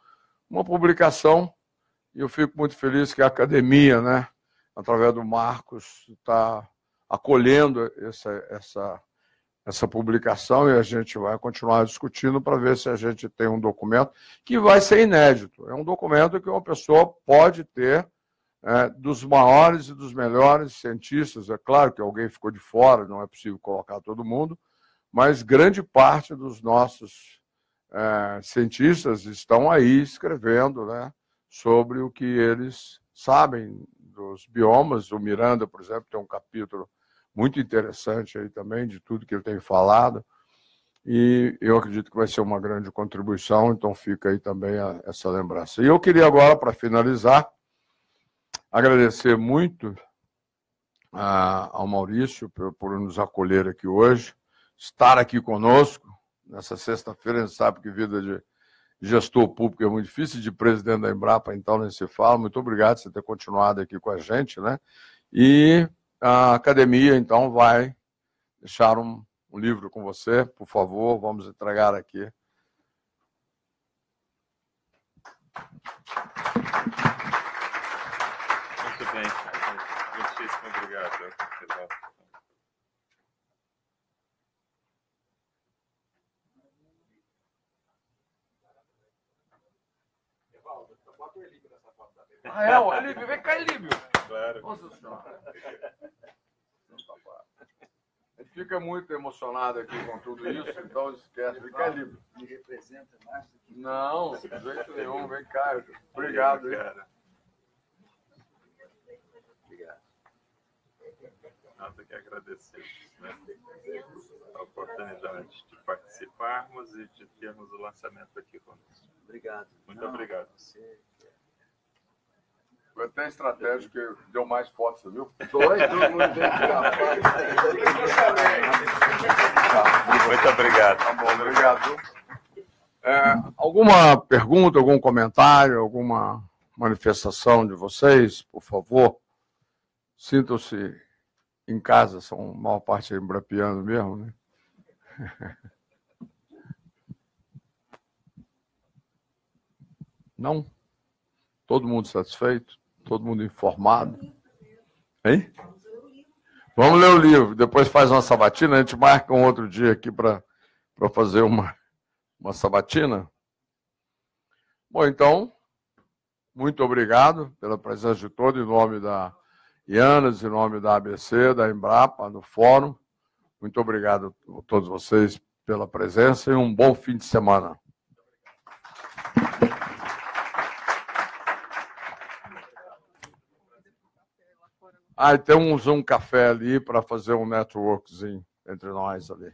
uma publicação, e eu fico muito feliz que a academia, né, através do Marcos, está acolhendo essa, essa, essa publicação e a gente vai continuar discutindo para ver se a gente tem um documento que vai ser inédito. É um documento que uma pessoa pode ter é, dos maiores e dos melhores cientistas. É claro que alguém ficou de fora, não é possível colocar todo mundo, mas grande parte dos nossos é, cientistas estão aí escrevendo né, sobre o que eles sabem dos biomas. O Miranda, por exemplo, tem um capítulo muito interessante aí também de tudo que ele tem falado. E eu acredito que vai ser uma grande contribuição, então fica aí também a, essa lembrança. E eu queria agora, para finalizar, agradecer muito a, ao Maurício por, por nos acolher aqui hoje, estar aqui conosco, nessa sexta-feira, a gente sabe que vida de gestor público é muito difícil, de presidente da Embrapa, então, nem se fala. Muito obrigado por você ter continuado aqui com a gente, né? E a academia, então, vai deixar um, um livro com você, por favor, vamos entregar aqui. Muito bem. Muitíssimo obrigado. Ah, é? O Elíbio, vem cá, Elíbio. Claro. Nossa Senhora. A gente fica muito emocionado aqui com tudo isso, então esquece. Vem cá. Me representa mais do que... Não, de jeito nenhum. Vem cá. Obrigado. Obrigado. Obrigado. Nós que agradecemos né? a oportunidade de participarmos e de termos o lançamento aqui conosco. Obrigado. Muito obrigado. Você foi até estratégico que deu mais fotos, viu? Foi, todo mundo Muito obrigado. Tá bom, obrigado. É, alguma pergunta, algum comentário, alguma manifestação de vocês, por favor? Sintam-se em casa, são a maior parte embrapiano mesmo, né? Não? Todo mundo satisfeito? Todo mundo informado? Hein? Vamos ler o livro. Depois faz uma sabatina. A gente marca um outro dia aqui para fazer uma, uma sabatina. Bom, então, muito obrigado pela presença de todos, em nome da Ianas, em nome da ABC, da Embrapa, do Fórum. Muito obrigado a todos vocês pela presença e um bom fim de semana. Ah, temos um café ali para fazer um networkzinho entre nós ali.